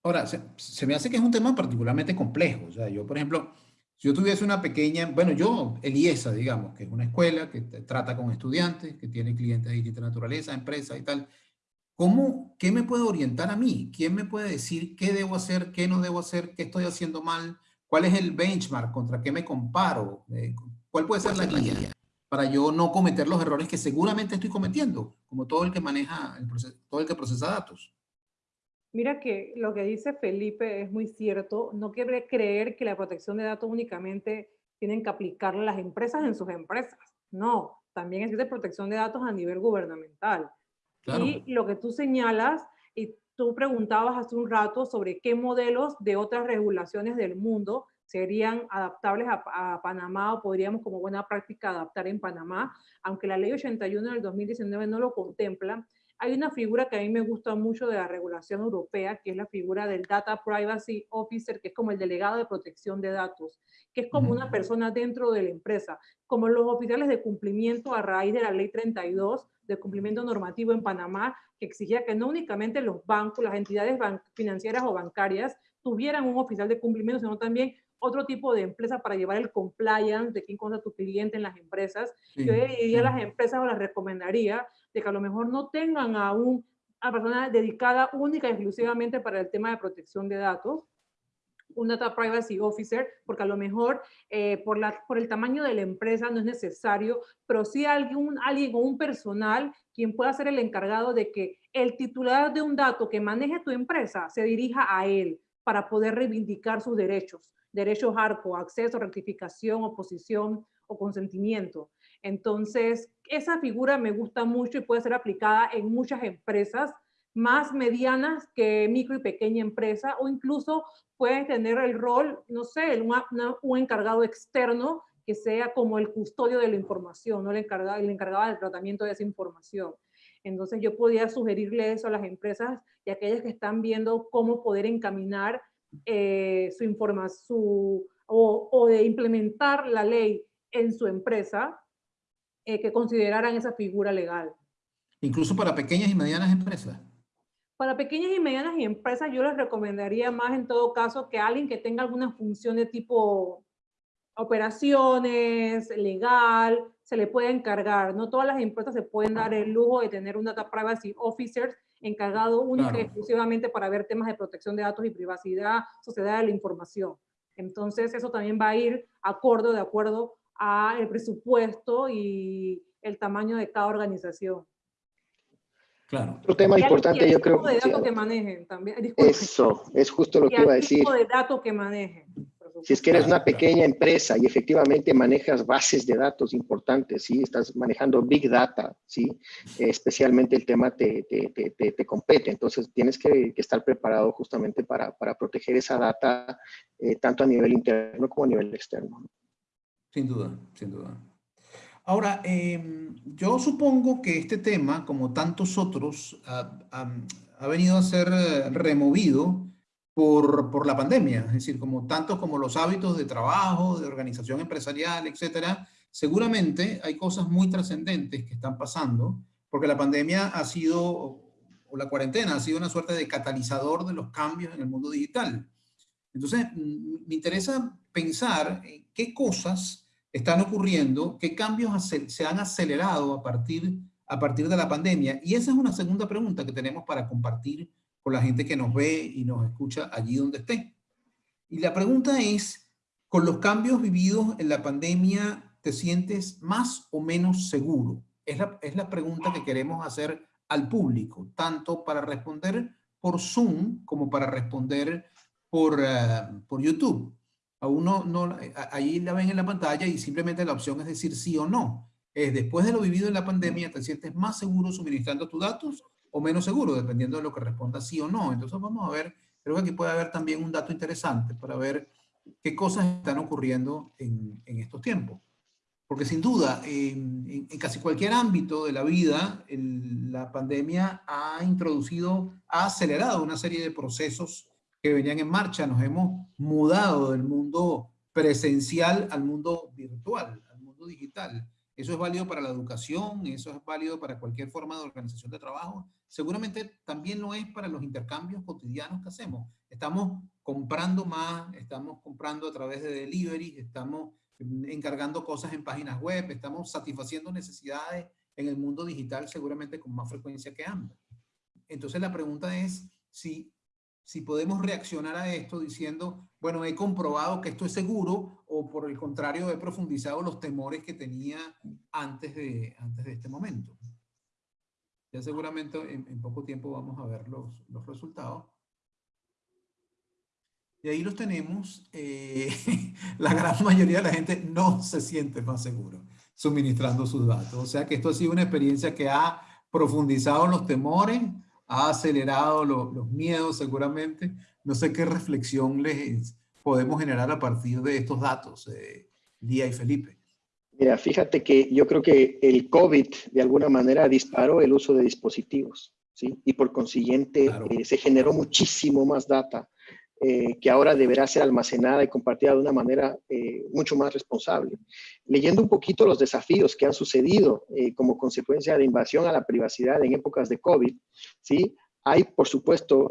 Ahora, se, se, me hace que es un tema particularmente complejo. O sea, yo, por ejemplo, si yo tuviese una pequeña, bueno, yo, el IESA, digamos, que es una escuela que trata con estudiantes, que tiene clientes de distinta naturaleza, empresas y tal, ¿cómo, qué me puede orientar a mí? ¿Quién me puede decir qué debo hacer, qué no debo hacer, qué estoy haciendo mal? ¿Cuál es el benchmark? ¿Contra qué me comparo? Eh, ¿Cuál puede ser la guía para yo no cometer los errores que seguramente estoy cometiendo, como todo el que maneja, el proceso, todo el que procesa datos? Mira que lo que dice Felipe es muy cierto. No quiere creer que la protección de datos únicamente tienen que aplicarla las empresas en sus empresas. No, también existe protección de datos a nivel gubernamental. Y lo que tú señalas, y tú preguntabas hace un rato sobre qué modelos de otras regulaciones del mundo serían adaptables a, a, Panamá o podríamos como buena práctica adaptar en Panamá, aunque la ley 81 del 2019 no lo contempla, hay una figura que a mí me gusta mucho de la regulación europea, que es la figura del Data Privacy Officer, que es como el delegado de protección de datos, que es como una persona dentro de la empresa, como los oficiales de cumplimiento a raíz de la ley 32 de cumplimiento normativo en Panamá, que exigía que no únicamente los bancos, las entidades financieras o bancarias tuvieran un oficial de cumplimiento, sino también otro tipo de empresa para llevar el compliance de quién contra tu cliente en las empresas. Yo diría a las empresas o las recomendaría de que a lo mejor no tengan a una persona dedicada única y exclusivamente para el tema de protección de datos, un Data Privacy Officer, porque a lo mejor eh, por, la, por el tamaño de la empresa no es necesario, pero sí alguien, alguien o un personal quien pueda ser el encargado de que el titular de un dato que maneje tu empresa se dirija a él para poder reivindicar sus derechos, derechos ARCO, acceso, rectificación, oposición o consentimiento. Entonces, esa figura me gusta mucho y puede ser aplicada en muchas empresas, más medianas que micro y pequeña empresa, o incluso puede tener el rol, no sé, un encargado externo que sea como el custodio de la información, ¿no? el, encargado, el encargado del tratamiento de esa información. Entonces yo podría sugerirle eso a las empresas y a aquellas que están viendo cómo poder encaminar eh, su información o, o de implementar la ley en su empresa, eh, que consideraran esa figura legal. Incluso para pequeñas y medianas empresas. Para pequeñas y medianas empresas yo les recomendaría más en todo caso que alguien que tenga alguna función de tipo operaciones, legal, se le puede encargar. No todas las empresas se pueden dar el lujo de tener un Data Privacy Officer encargado única y exclusivamente para ver temas de protección de datos y privacidad, sociedad de la información. Entonces eso también va a ir acorde de acuerdo a el presupuesto y el tamaño de cada organización. Claro. Otro tema importante, yo creo. de datos que manejen también. Eso, es justo lo que iba a decir. tipo de datos que manejen. Si es que eres una pequeña empresa y efectivamente manejas bases de datos importantes, ¿sí? estás manejando Big Data, ¿sí? especialmente el tema te, te, te, te compete. Entonces tienes que, que, estar preparado justamente para, para proteger esa data, eh, tanto a nivel interno como a nivel externo. Sin duda, sin duda. Ahora, em, yo supongo que este tema, como tantos otros, ha, venido a ser eh, removido por, por, la pandemia, es decir, como tantos como los hábitos de trabajo, de organización empresarial, etcétera, seguramente hay cosas muy trascendentes que están pasando, porque la pandemia ha sido, o la cuarentena ha sido una suerte de catalizador de los cambios en el mundo digital. Entonces, me interesa pensar en qué cosas están ocurriendo, qué cambios se han acelerado a partir, a partir de la pandemia. Y esa es una segunda pregunta que tenemos para compartir con la gente que nos ve y nos escucha allí donde esté. Y la pregunta es, con los cambios vividos en la pandemia, te sientes más o menos seguro? Es la, es la pregunta que queremos hacer al público, tanto para responder por Zoom como para responder por, eh, por YouTube. A uno no, ahí la ven en la pantalla y simplemente la opción es decir sí o no. Es después de lo vivido en la pandemia, ¿te sientes más seguro suministrando tus datos o menos seguro, dependiendo de lo que responda sí o no? Entonces vamos a ver, creo que aquí puede haber también un dato interesante para ver qué cosas están ocurriendo en, en estos tiempos. Porque sin duda, en, casi cualquier ámbito de la vida, la pandemia ha introducido, ha acelerado una serie de procesos que venían en marcha. Nos hemos mudado del mundo presencial al mundo virtual, al mundo digital. Eso es válido para la educación, eso es válido para cualquier forma de organización de trabajo. Seguramente también lo es para los intercambios cotidianos que hacemos. Estamos comprando más, estamos comprando a través de delivery, estamos encargando cosas en páginas web, estamos satisfaciendo necesidades en el mundo digital seguramente con más frecuencia que antes. Entonces la pregunta es si, si podemos reaccionar a esto diciendo, bueno, he comprobado que esto es seguro o por el contrario he profundizado los temores que tenía antes de, antes de este momento. Ya seguramente en, en poco tiempo vamos a ver los, los resultados. Y ahí los tenemos. Eh, <laughs> la gran mayoría de la gente no se siente más seguro suministrando sus datos. O sea que esto ha sido una experiencia que ha profundizado los temores, ha acelerado los miedos seguramente. No sé qué reflexión les podemos generar a partir de estos datos, eh, Lía y Felipe. Mira, fíjate que yo creo que el COVID de alguna manera disparó el uso de dispositivos, ¿sí? Y por consiguiente eh, se generó muchísimo más data eh, que ahora deberá ser almacenada y compartida de una manera eh, mucho más responsable. Leyendo un poquito los desafíos que han sucedido eh, como consecuencia de invasión a la privacidad en épocas de COVID, ¿sí? hay, por supuesto,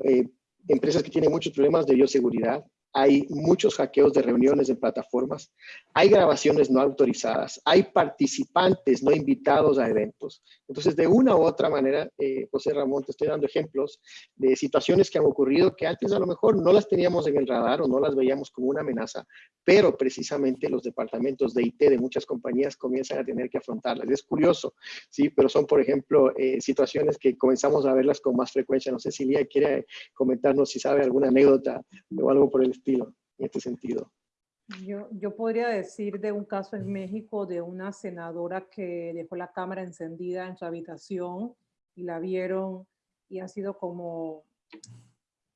empresas que tienen muchos problemas de bioseguridad, hay muchos hackeos de reuniones en plataformas, hay grabaciones no autorizadas, hay participantes no invitados a eventos. Entonces, de una u otra manera, eh, José Ramón, te estoy dando ejemplos de situaciones que han ocurrido que antes a lo mejor no las teníamos en el radar o no las veíamos como una amenaza, pero precisamente los departamentos de IT de muchas compañías comienzan a tener que afrontarlas. Es curioso, sí, pero son, por ejemplo, eh, situaciones que comenzamos a verlas con más frecuencia. No sé si Lía quiere comentarnos si sabe alguna anécdota o algo por el estilo en este sentido. Yo, yo podría decir de un caso en México de una senadora que dejó la cámara encendida en su habitación y la vieron y ha sido como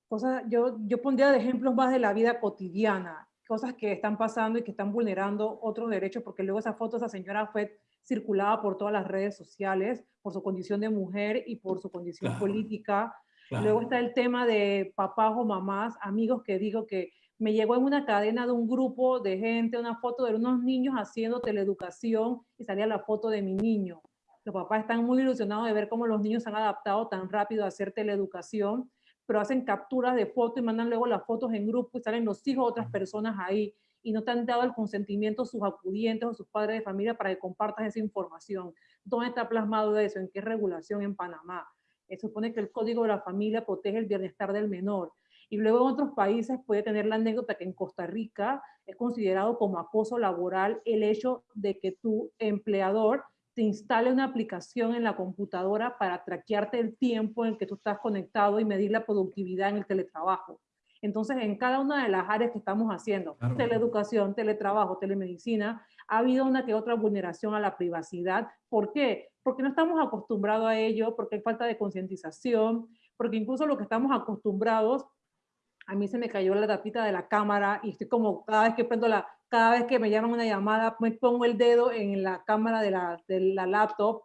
cosas, yo, yo pondría de ejemplos más de la vida cotidiana, cosas que están pasando y que están vulnerando otros derechos, porque luego esa foto, esa señora fue circulada por todas las redes sociales, por su condición de mujer y por su condición política. Luego está el tema de papás o mamás, amigos que digo que me llegó en una cadena de un grupo de gente una foto de unos niños haciendo teleeducación y salía la foto de mi niño. Los papás están muy ilusionados de ver cómo los niños se han adaptado tan rápido a hacer teleeducación, pero hacen capturas de fotos y mandan luego las fotos en grupo y salen los hijos de otras personas ahí y no te han dado el consentimiento sus acudientes o sus padres de familia para que compartas esa información. ¿Dónde está plasmado eso? ¿En qué regulación en Panamá? Se supone que el Código de la Familia protege el bienestar del menor. Y luego en otros países puede tener la anécdota que en Costa Rica es considerado como acoso laboral el hecho de que tu empleador te instale una aplicación en la computadora para traquearte el tiempo en que tú estás conectado y medir la productividad en el teletrabajo. Entonces, en cada una de las áreas que estamos haciendo, teleeducación, teletrabajo, telemedicina, ha habido una que otra vulneración a la privacidad. ¿Por qué? Porque no estamos acostumbrados a ello, porque hay falta de concientización, porque incluso lo que estamos acostumbrados a mí se me cayó la tapita de la cámara y estoy como cada vez que prendo la, cada vez que me llaman una llamada, me pongo el dedo en la cámara de la, de la laptop,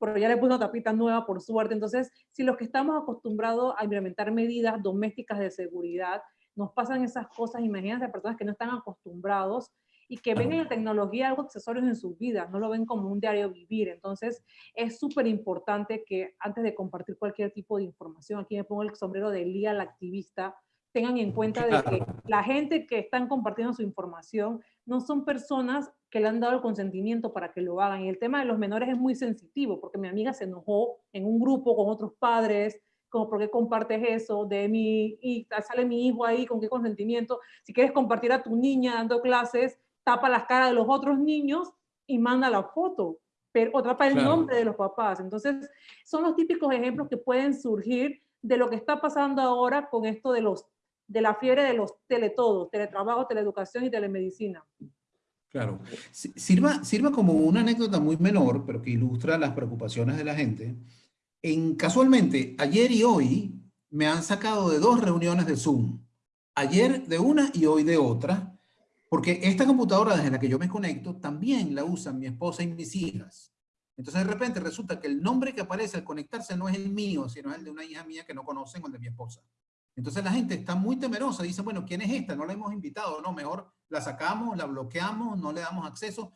pero ya le puse una tapita nueva por suerte. Entonces, si los que estamos acostumbrados a implementar medidas domésticas de seguridad, nos pasan esas cosas, imagínense a personas que no están acostumbrados y que ven en la tecnología algo accesorios en sus vidas, no lo ven como un diario vivir. Entonces, es súper importante que antes de compartir cualquier tipo de información, aquí me pongo el sombrero de Lía, la activista, tengan en cuenta de que la gente que están compartiendo su información no son personas que le han dado el consentimiento para que lo hagan. Y el tema de los menores es muy sensitivo, porque mi amiga se enojó en un grupo con otros padres, como, ¿por qué compartes eso? De mi, y sale mi hijo ahí, ¿con qué consentimiento? Si quieres compartir a tu niña dando clases, tapa las caras de los otros niños y manda la foto, pero otra para el nombre de los papás. Entonces, son los típicos ejemplos que pueden surgir de lo que está pasando ahora con esto de los de la fiebre de los teletodos, teletrabajo, teleeducación y telemedicina. Claro. Sirva, sirva como una anécdota muy menor, pero que ilustra las preocupaciones de la gente. En, casualmente, ayer y hoy me han sacado de dos reuniones de Zoom. Ayer de una y hoy de otra, porque esta computadora desde la que yo me conecto también la usan mi esposa y mis hijas. Entonces de repente resulta que el nombre que aparece al conectarse no es el mío, sino el de una hija mía que no conocen o el de mi esposa. Entonces la gente está muy temerosa, dice, bueno, ¿quién es esta? No la hemos invitado, no, mejor la sacamos, la bloqueamos, no le damos acceso.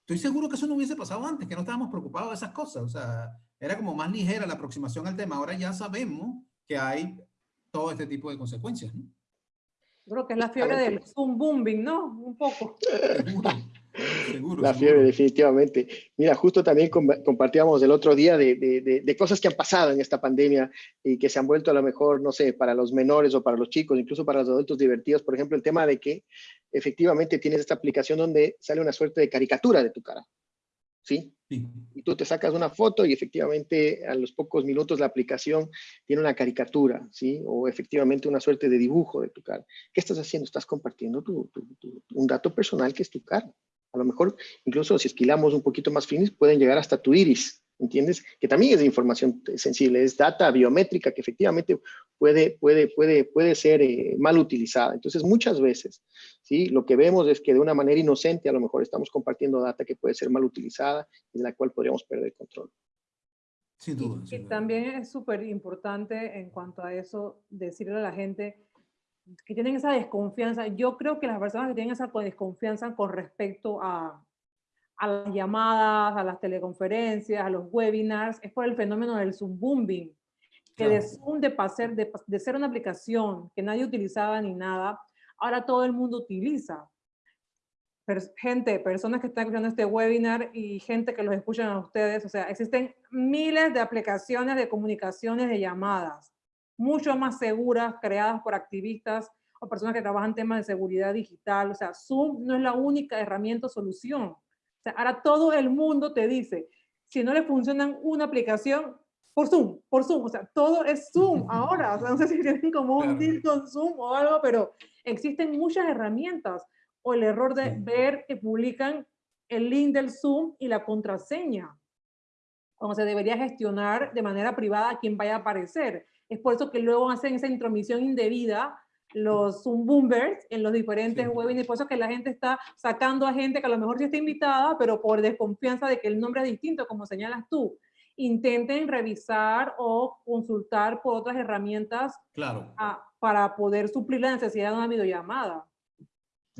Estoy seguro que eso no hubiese pasado antes, que no estábamos preocupados de esas cosas, o sea, era como más ligera la aproximación al tema. Ahora ya sabemos que hay todo este tipo de consecuencias. ¿no? Creo que es la fiebre del Zoom booming, ¿no? Un poco. La fiebre, definitivamente. Mira, justo también compartíamos el otro día de, de, cosas que han pasado en esta pandemia y que se han vuelto a lo mejor, no sé, para los menores o para los chicos, incluso para los adultos divertidos. Por ejemplo, el tema de que efectivamente tienes esta aplicación donde sale una suerte de caricatura de tu cara. ¿Sí? Y tú te sacas una foto y efectivamente a los pocos minutos la aplicación tiene una caricatura, ¿sí? O efectivamente una suerte de dibujo de tu cara. ¿Qué estás haciendo? Estás compartiendo un dato personal que es tu cara. A lo mejor, incluso si esquilamos un poquito más finis, pueden llegar hasta tu iris, ¿entiendes? Que también es información sensible, es data biométrica que efectivamente puede, puede, puede, puede ser eh, mal utilizada. Entonces, muchas veces, ¿sí? Lo que vemos es que de una manera inocente a lo mejor estamos compartiendo data que puede ser mal utilizada y de la cual podríamos perder control. Sin duda. y también es súper importante en cuanto a eso, decirle a la gente, que tienen esa desconfianza. Yo creo que las personas que tienen esa desconfianza con respecto a, a las llamadas, a las teleconferencias, a los webinars, es por el fenómeno del Zoom booming, que de Zoom, de, pasar, de, de ser una aplicación que nadie utilizaba ni nada, ahora todo el mundo utiliza. gente, personas que están escuchando este webinar y gente que los escuchan a ustedes, o sea, existen miles de aplicaciones de comunicaciones de llamadas mucho más seguras, creadas por activistas o personas que trabajan temas de seguridad digital. O sea, Zoom no es la única herramienta o solución. O sea, ahora todo el mundo te dice, si no le funcionan una aplicación, por Zoom, por Zoom, o sea, todo es Zoom <laughs> ahora, o sea, no sé si tienen como un deal con Zoom o algo, pero existen muchas herramientas, o el error de ver que publican el link del Zoom y la contraseña, cuando se debería gestionar de manera privada quién vaya a aparecer. Es por eso que luego hacen esa intromisión indebida los Zoom boomers en los diferentes sí. webinars, por eso que la gente está sacando a gente que a lo mejor sí está invitada, pero por desconfianza de que el nombre es distinto, como señalas tú. Intenten revisar o consultar por otras herramientas claro. a, para poder suplir la necesidad de una videollamada.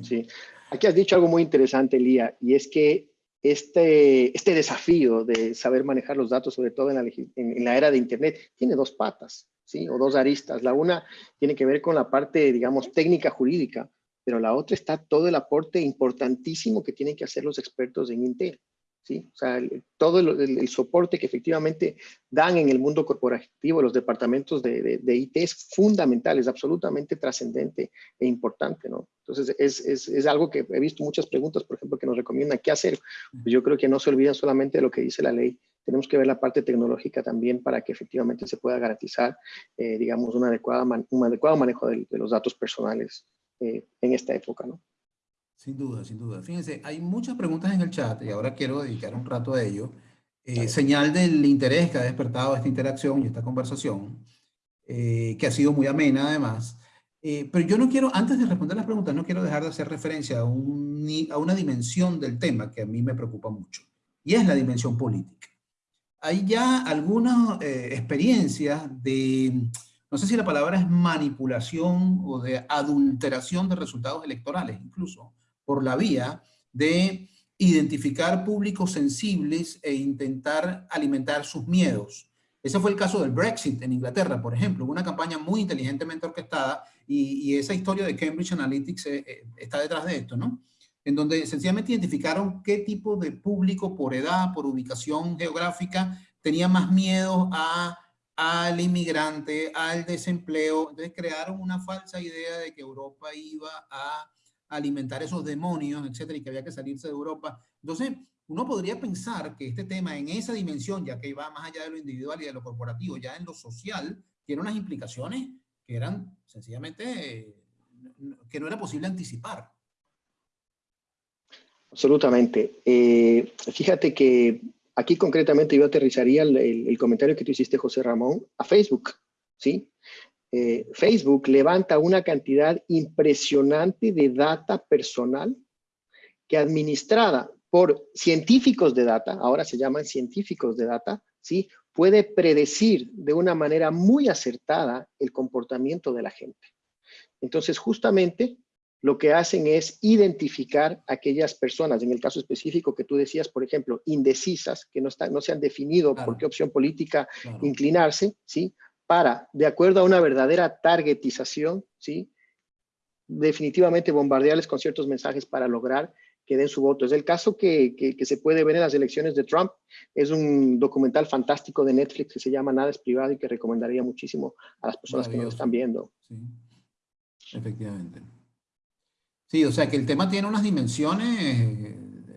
Sí, aquí has dicho algo muy interesante, Lía, y es que este, este desafío de saber manejar los datos, sobre todo en la, en, en la era de Internet, tiene dos patas. O dos aristas. La una tiene que ver con la parte, digamos, técnica jurídica, pero la otra está todo el aporte importantísimo que tienen que hacer los expertos en Intel. ¿sí? O sea, todo el, soporte que efectivamente dan en el mundo corporativo los departamentos de, de, de IT es fundamental, es absolutamente trascendente e importante, ¿no? Entonces, es, es, es, algo que he visto muchas preguntas, por ejemplo, que nos recomiendan qué hacer. Pues yo creo que no se olvidan solamente de lo que dice la ley, tenemos que ver la parte tecnológica también para que efectivamente se pueda garantizar, eh, digamos, una adecuada man, un adecuado manejo de, de los datos personales eh, en esta época, ¿no? Sin duda, sin duda. Fíjense, hay muchas preguntas en el chat y ahora quiero dedicar un rato a ello. Eh, señal del interés que ha despertado esta interacción y esta conversación, eh, que ha sido muy amena además. Eh, pero yo no quiero, antes de responder las preguntas, no quiero dejar de hacer referencia a, un, a una dimensión del tema que a mí me preocupa mucho, y es la dimensión política. Hay ya algunas eh, experiencias de, no sé si la palabra es manipulación o de adulteración de resultados electorales, incluso, por la vía de identificar públicos sensibles e intentar alimentar sus miedos. Ese fue el caso del Brexit en Inglaterra, por ejemplo, una campaña muy inteligentemente orquestada y, y esa historia de Cambridge Analytics eh, eh, está detrás de esto, ¿no? En donde sencillamente identificaron qué tipo de público por edad, por ubicación geográfica, tenía más miedo a, al inmigrante, al desempleo. Entonces crearon una falsa idea de que Europa iba a alimentar esos demonios, etcétera, y que había que salirse de Europa. Entonces, uno podría pensar que este tema en esa dimensión, ya que va más allá de lo individual y de lo corporativo, ya en lo social, tiene unas implicaciones que eran sencillamente, que no era posible anticipar. Absolutamente. Eh, fíjate que aquí concretamente yo aterrizaría el, comentario que tú hiciste, José Ramón, a Facebook, ¿sí? Eh, Facebook levanta una cantidad impresionante de data personal que administrada por científicos de data, ahora se llaman científicos de data, ¿sí? puede predecir de una manera muy acertada el comportamiento de la gente. Entonces, justamente lo que hacen es identificar aquellas personas, en el caso específico que tú decías, por ejemplo, indecisas, que no, están, no se han definido por qué opción política inclinarse, ¿sí? Para, de acuerdo a una verdadera targetización, ¿sí? Definitivamente bombardearles con ciertos mensajes para lograr que den su voto. Es el caso que, que, se puede ver en las elecciones de Trump. Es un documental fantástico de Netflix que se llama Nada es privado y que recomendaría muchísimo a las personas que nos están viendo. Sí, efectivamente. Sí, o sea que el tema tiene unas dimensiones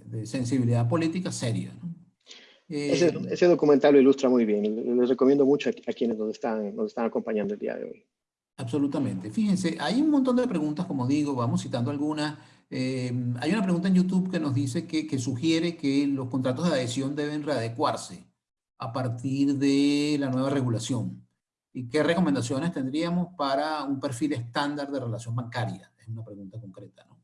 de sensibilidad política seria. ese, eh, ese, documental lo ilustra muy bien. Les recomiendo mucho a, quienes nos están, nos están acompañando el día de hoy. Absolutamente. Fíjense, hay un montón de preguntas, como digo, vamos citando algunas. Em, hay una pregunta en YouTube que nos dice que, que, sugiere que los contratos de adhesión deben readecuarse a partir de la nueva regulación. ¿Y qué recomendaciones tendríamos para un perfil estándar de relación bancaria? Es una pregunta concreta, ¿no?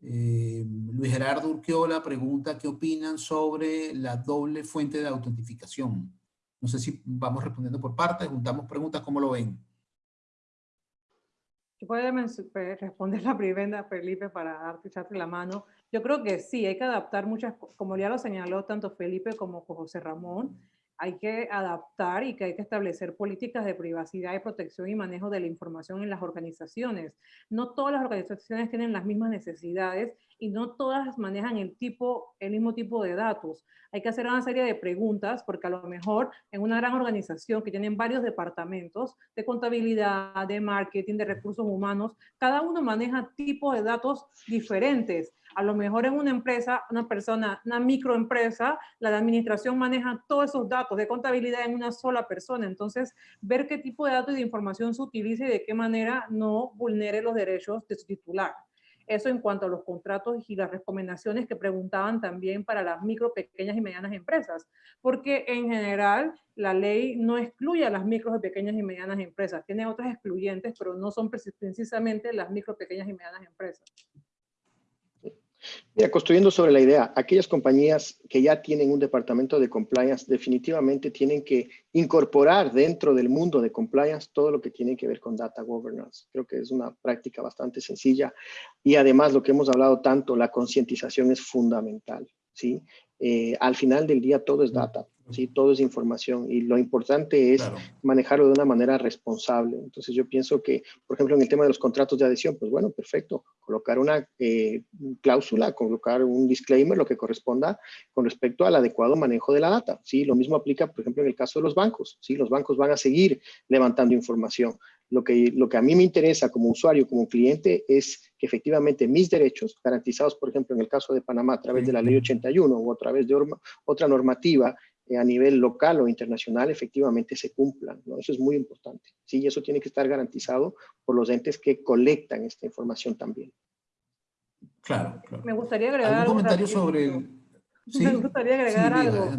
Em, Luis Gerardo Urquiola pregunta qué opinan sobre la doble fuente de autentificación. No sé si vamos respondiendo por partes, juntamos preguntas, ¿cómo lo ven? puede responder la primera, Felipe, para darte echarte la mano. Yo creo que sí, hay que adaptar muchas, como ya lo señaló tanto Felipe como José Ramón, hay que adaptar y que hay que establecer políticas de privacidad y protección y manejo de la información en las organizaciones. No todas las organizaciones tienen las mismas necesidades y no todas manejan el, tipo, el mismo tipo de datos. Hay que hacer una serie de preguntas porque a lo mejor en una gran organización que tienen varios departamentos de contabilidad, de marketing, de recursos humanos, cada uno maneja tipos de datos diferentes. A lo mejor en una empresa, una persona, una microempresa, la administración maneja todos esos datos de contabilidad en una sola persona. Entonces, ver qué tipo de datos y de información se utiliza y de qué manera no vulnere los derechos de su titular. Eso en cuanto a los contratos y las recomendaciones que preguntaban también para las micro, pequeñas y medianas empresas, porque en general la ley no excluye a las micro, pequeñas y medianas empresas, tiene otras excluyentes, pero no son precisamente las micro, pequeñas y medianas empresas. Mira, construyendo sobre la idea, aquellas compañías que ya tienen un departamento de compliance definitivamente tienen que incorporar dentro del mundo de compliance todo lo que tiene que ver con data governance. Creo que es una práctica bastante sencilla y además lo que hemos hablado tanto, la concientización es fundamental. ¿sí? Eh, al final del día todo es data. ¿Sí? Todo es información y lo importante es manejarlo de una manera responsable. Entonces yo pienso que, por ejemplo, en el tema de los contratos de adhesión, pues bueno, perfecto, colocar una eh, cláusula, colocar un disclaimer, lo que corresponda con respecto al adecuado manejo de la data. ¿sí? Lo mismo aplica, por ejemplo, en el caso de los bancos. ¿sí? Los bancos van a seguir levantando información. Lo que, lo que a mí me interesa como usuario, como cliente, es que efectivamente mis derechos, garantizados, por ejemplo, en el caso de Panamá, a través de la ley 81 o a través de otra normativa a nivel local o internacional efectivamente se cumplan. ¿no? Eso es muy importante. Sí, y eso tiene que estar garantizado por los entes que colectan esta información también. Claro, claro. Me gustaría agregar ¿Algún comentario sobre <laughs> Me gustaría agregar algo.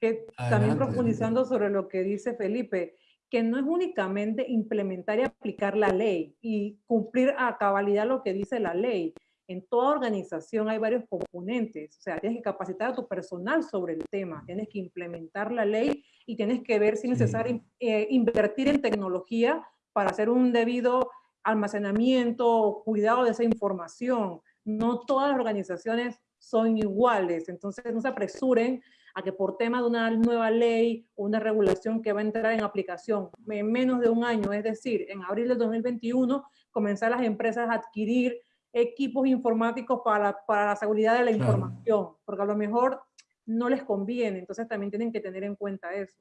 Que también profundizando sobre lo que dice Felipe, que no es únicamente implementar y aplicar la ley y cumplir a cabalidad lo que dice la ley, en toda organización hay varios componentes, o sea, tienes que capacitar a tu personal sobre el tema, tienes que implementar la ley y tienes que ver si es necesario eh, invertir en tecnología para hacer un debido almacenamiento o cuidado de esa información. No todas las organizaciones son iguales, entonces no se apresuren a que por tema de una nueva ley o una regulación que va a entrar en aplicación en menos de un año, es decir, en abril del 2021, comenzar las empresas a adquirir equipos informáticos para, para la seguridad de la información, porque a lo mejor no les conviene, entonces también tienen que tener en cuenta eso.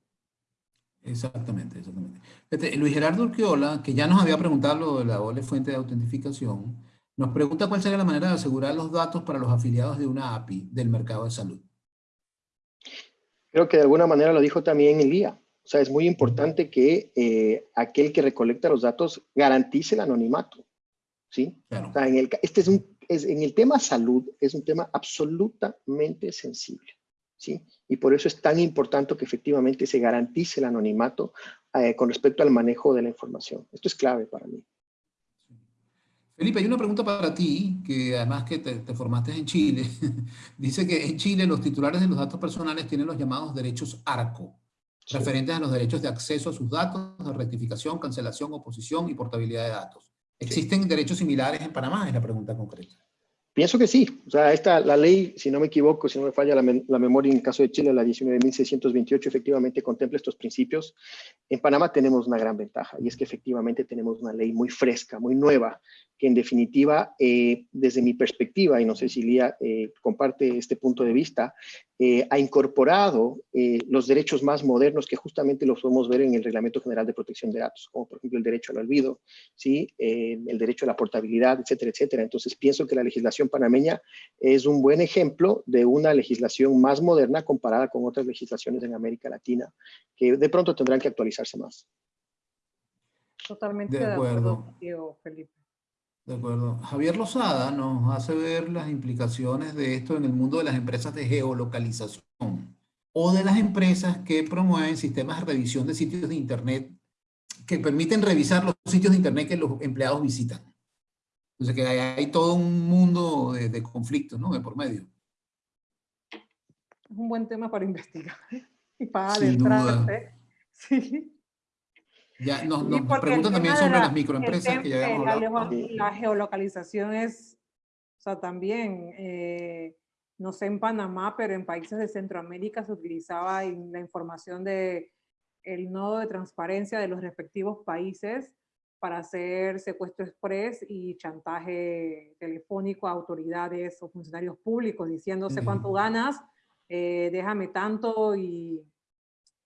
Exactamente, exactamente. Luis Gerardo Urquiola, que ya nos había preguntado lo de la doble fuente de autentificación, Nos pregunta cuál sería la manera de asegurar los datos para los afiliados de una API del mercado de salud. Creo que de alguna manera lo dijo también Elía. O sea, es muy importante que eh, aquel que recolecta los datos garantice el anonimato. ¿Sí? O sea, en el, este es un, es, en el tema salud es un tema absolutamente sensible. ¿sí? Y por eso es tan importante que efectivamente se garantice el anonimato eh, con respecto al manejo de la información. Esto es clave para mí. Felipe, hay una pregunta para ti, que además que te, formaste en Chile, <laughs> dice que en Chile los titulares de los datos personales tienen los llamados derechos ARCO, referentes a los derechos de acceso a sus datos, de rectificación, cancelación, oposición y portabilidad de datos. ¿Existen derechos similares en Panamá? Es la pregunta concreta. Pienso que sí. O sea, esta, la ley, si no me equivoco, si no me falla la, memoria en el caso de Chile, la 19.628 efectivamente contempla estos principios. En Panamá tenemos una gran ventaja y es que efectivamente tenemos una ley muy fresca, muy nueva, que en definitiva, eh, desde mi perspectiva, y no sé si Lía eh, comparte este punto de vista, eh, ha incorporado los derechos más modernos que justamente los podemos ver en el Reglamento General de Protección de Datos, como por ejemplo el derecho al olvido, ¿sí? el derecho a la portabilidad, etcétera, etcétera. Entonces pienso que la legislación panameña es un buen ejemplo de una legislación más moderna comparada con otras legislaciones en América Latina, que de pronto tendrán que actualizarse más. Totalmente de acuerdo, Felipe. De acuerdo. Javier Lozada nos hace ver las implicaciones de esto en el mundo de las empresas de geolocalización o de las empresas que promueven sistemas de revisión de sitios de Internet que permiten revisar los sitios de Internet que los empleados visitan. Entonces que hay, todo un mundo de, conflictos, ¿no? De por medio. Es un buen tema para investigar y para adentrarse. Sí. Ya nos, preguntan también sobre las microempresas que ya habíamos hablado. La, geolocalización es, o sea, también, eh, no sé en Panamá, pero en países de Centroamérica se utilizaba la información de el nodo de transparencia de los respectivos países para hacer secuestro express y chantaje telefónico a autoridades o funcionarios públicos diciéndose cuánto ganas, eh, déjame tanto y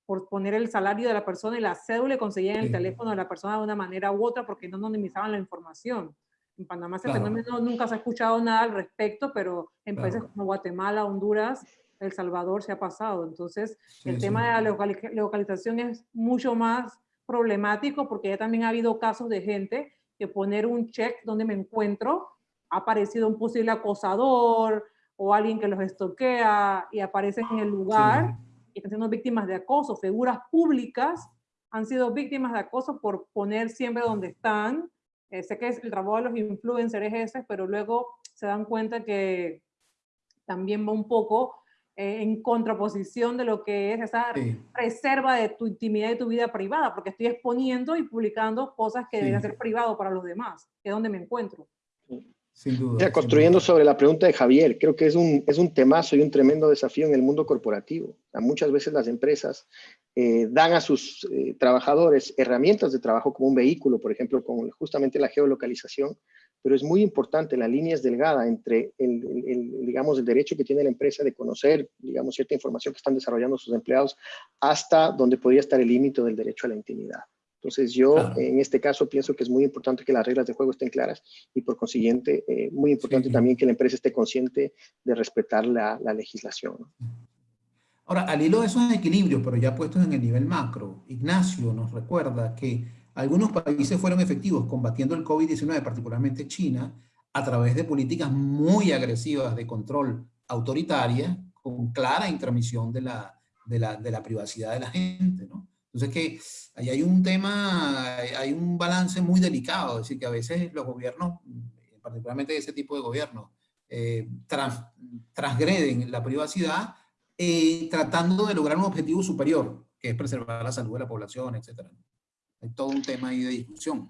por poner el salario de la persona y la cédula y conseguían el teléfono de la persona de una manera u otra porque no anonimizaban la información. En Panamá ese fenómeno nunca se ha escuchado nada al respecto, pero en países como Guatemala, Honduras, El Salvador se ha pasado. Entonces, el tema de la localización es mucho más problemático porque ya también ha habido casos de gente que poner un check donde me encuentro, ha aparecido un posible acosador o alguien que los estoquea y aparece en el lugar y están siendo víctimas de acoso. Figuras públicas han sido víctimas de acoso por poner siempre donde están. Eh, sé que es el trabajo de los influencers ese, pero luego se dan cuenta que también va un poco eh, en contraposición de lo que es esa reserva de tu intimidad y tu vida privada, porque estoy exponiendo y publicando cosas que deben ser privado para los demás, que es donde me encuentro. Sin duda. construyendo sobre la pregunta de Javier, creo que es un, es un temazo y un tremendo desafío en el mundo corporativo. muchas veces las empresas eh, dan a sus eh, trabajadores herramientas de trabajo como un vehículo, por ejemplo, con justamente la geolocalización, pero es muy importante, la línea es delgada entre el, el, digamos, el derecho que tiene la empresa de conocer, digamos, cierta información que están desarrollando sus empleados, hasta donde podría estar el límite del derecho a la intimidad. Entonces yo en este caso pienso que es muy importante que las reglas de juego estén claras y por consiguiente eh, muy importante también que la empresa esté consciente de respetar la, legislación. Ahora, al hilo de esos equilibrios, pero ya puestos en el nivel macro, Ignacio nos recuerda que algunos países fueron efectivos combatiendo el COVID-19, particularmente China, a través de políticas muy agresivas de control autoritaria, con clara intromisión de la, de la, de la privacidad de la gente, ¿no? Entonces que ahí hay un tema, hay un balance muy delicado, es decir, que a veces los gobiernos, particularmente ese tipo de gobiernos, eh, transgreden la privacidad eh, tratando de lograr un objetivo superior, que es preservar la salud de la población, etc. Hay todo un tema ahí de discusión.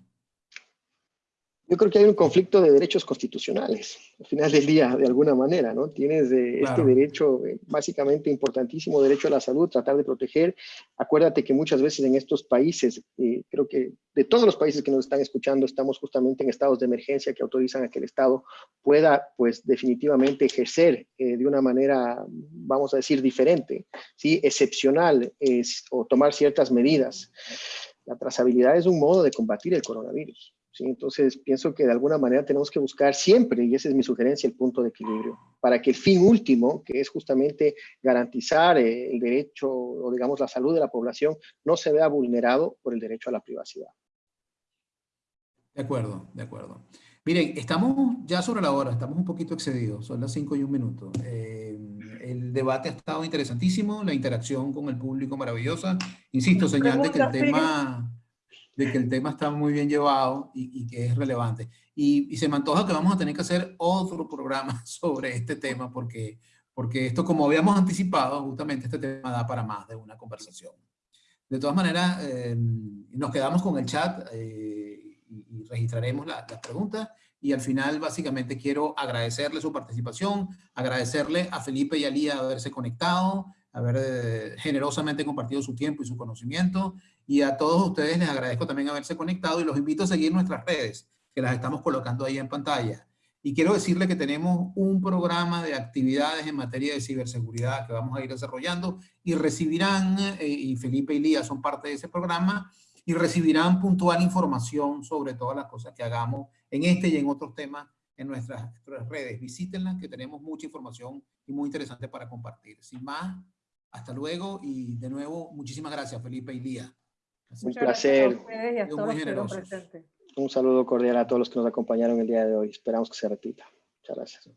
Yo creo que hay un conflicto de derechos constitucionales, al final del día, de alguna manera, ¿no? Tienes este derecho eh, básicamente importantísimo, derecho a la salud, tratar de proteger. Acuérdate que muchas veces en estos países, eh, creo que de todos los países que nos están escuchando, estamos justamente en estados de emergencia que autorizan a que el Estado pueda, pues, definitivamente ejercer eh, de una manera, vamos a decir, diferente, ¿sí? Excepcional, o tomar ciertas medidas. La trazabilidad es un modo de combatir el coronavirus. ¿sí? Entonces, pienso que de alguna manera tenemos que buscar siempre, y esa es mi sugerencia, el punto de equilibrio, para que el fin último, que es justamente garantizar eh, el derecho o digamos la salud de la población, no se vea vulnerado por el derecho a la privacidad. De acuerdo, de acuerdo. Miren, estamos ya sobre la hora, estamos un poquito excedidos, son las 5 y un minuto. Eh, el debate ha estado interesantísimo, la interacción con el público maravillosa. Insisto, señal de que el tema, de que el tema está muy bien llevado y, que es relevante. Y, se me antoja que vamos a tener que hacer otro programa <laughs> sobre este tema porque, porque esto, como habíamos anticipado, justamente este tema da para más de una conversación. De todas maneras, eh, nos quedamos con el chat. Eh, y, registraremos las preguntas. Y al final, básicamente, quiero agradecerle su participación, agradecerle a Felipe y a Lía haberse conectado, haber eh, generosamente compartido su tiempo y su conocimiento. Y a todos ustedes les agradezco también haberse conectado y los invito a seguir nuestras redes, que las estamos colocando ahí en pantalla. Y quiero decirle que tenemos un programa de actividades en materia de ciberseguridad que vamos a ir desarrollando y recibirán, eh, y Felipe y Lía son parte de ese programa, y recibirán puntual información sobre todas las cosas que hagamos en este y en otros temas en nuestras, redes. Visítenlas que tenemos mucha información y muy interesante para compartir. Sin más, hasta luego y de nuevo muchísimas gracias Felipe y Lía. Un placer. Un saludo cordial a todos los que nos acompañaron el día de hoy. Esperamos que se repita. Muchas gracias.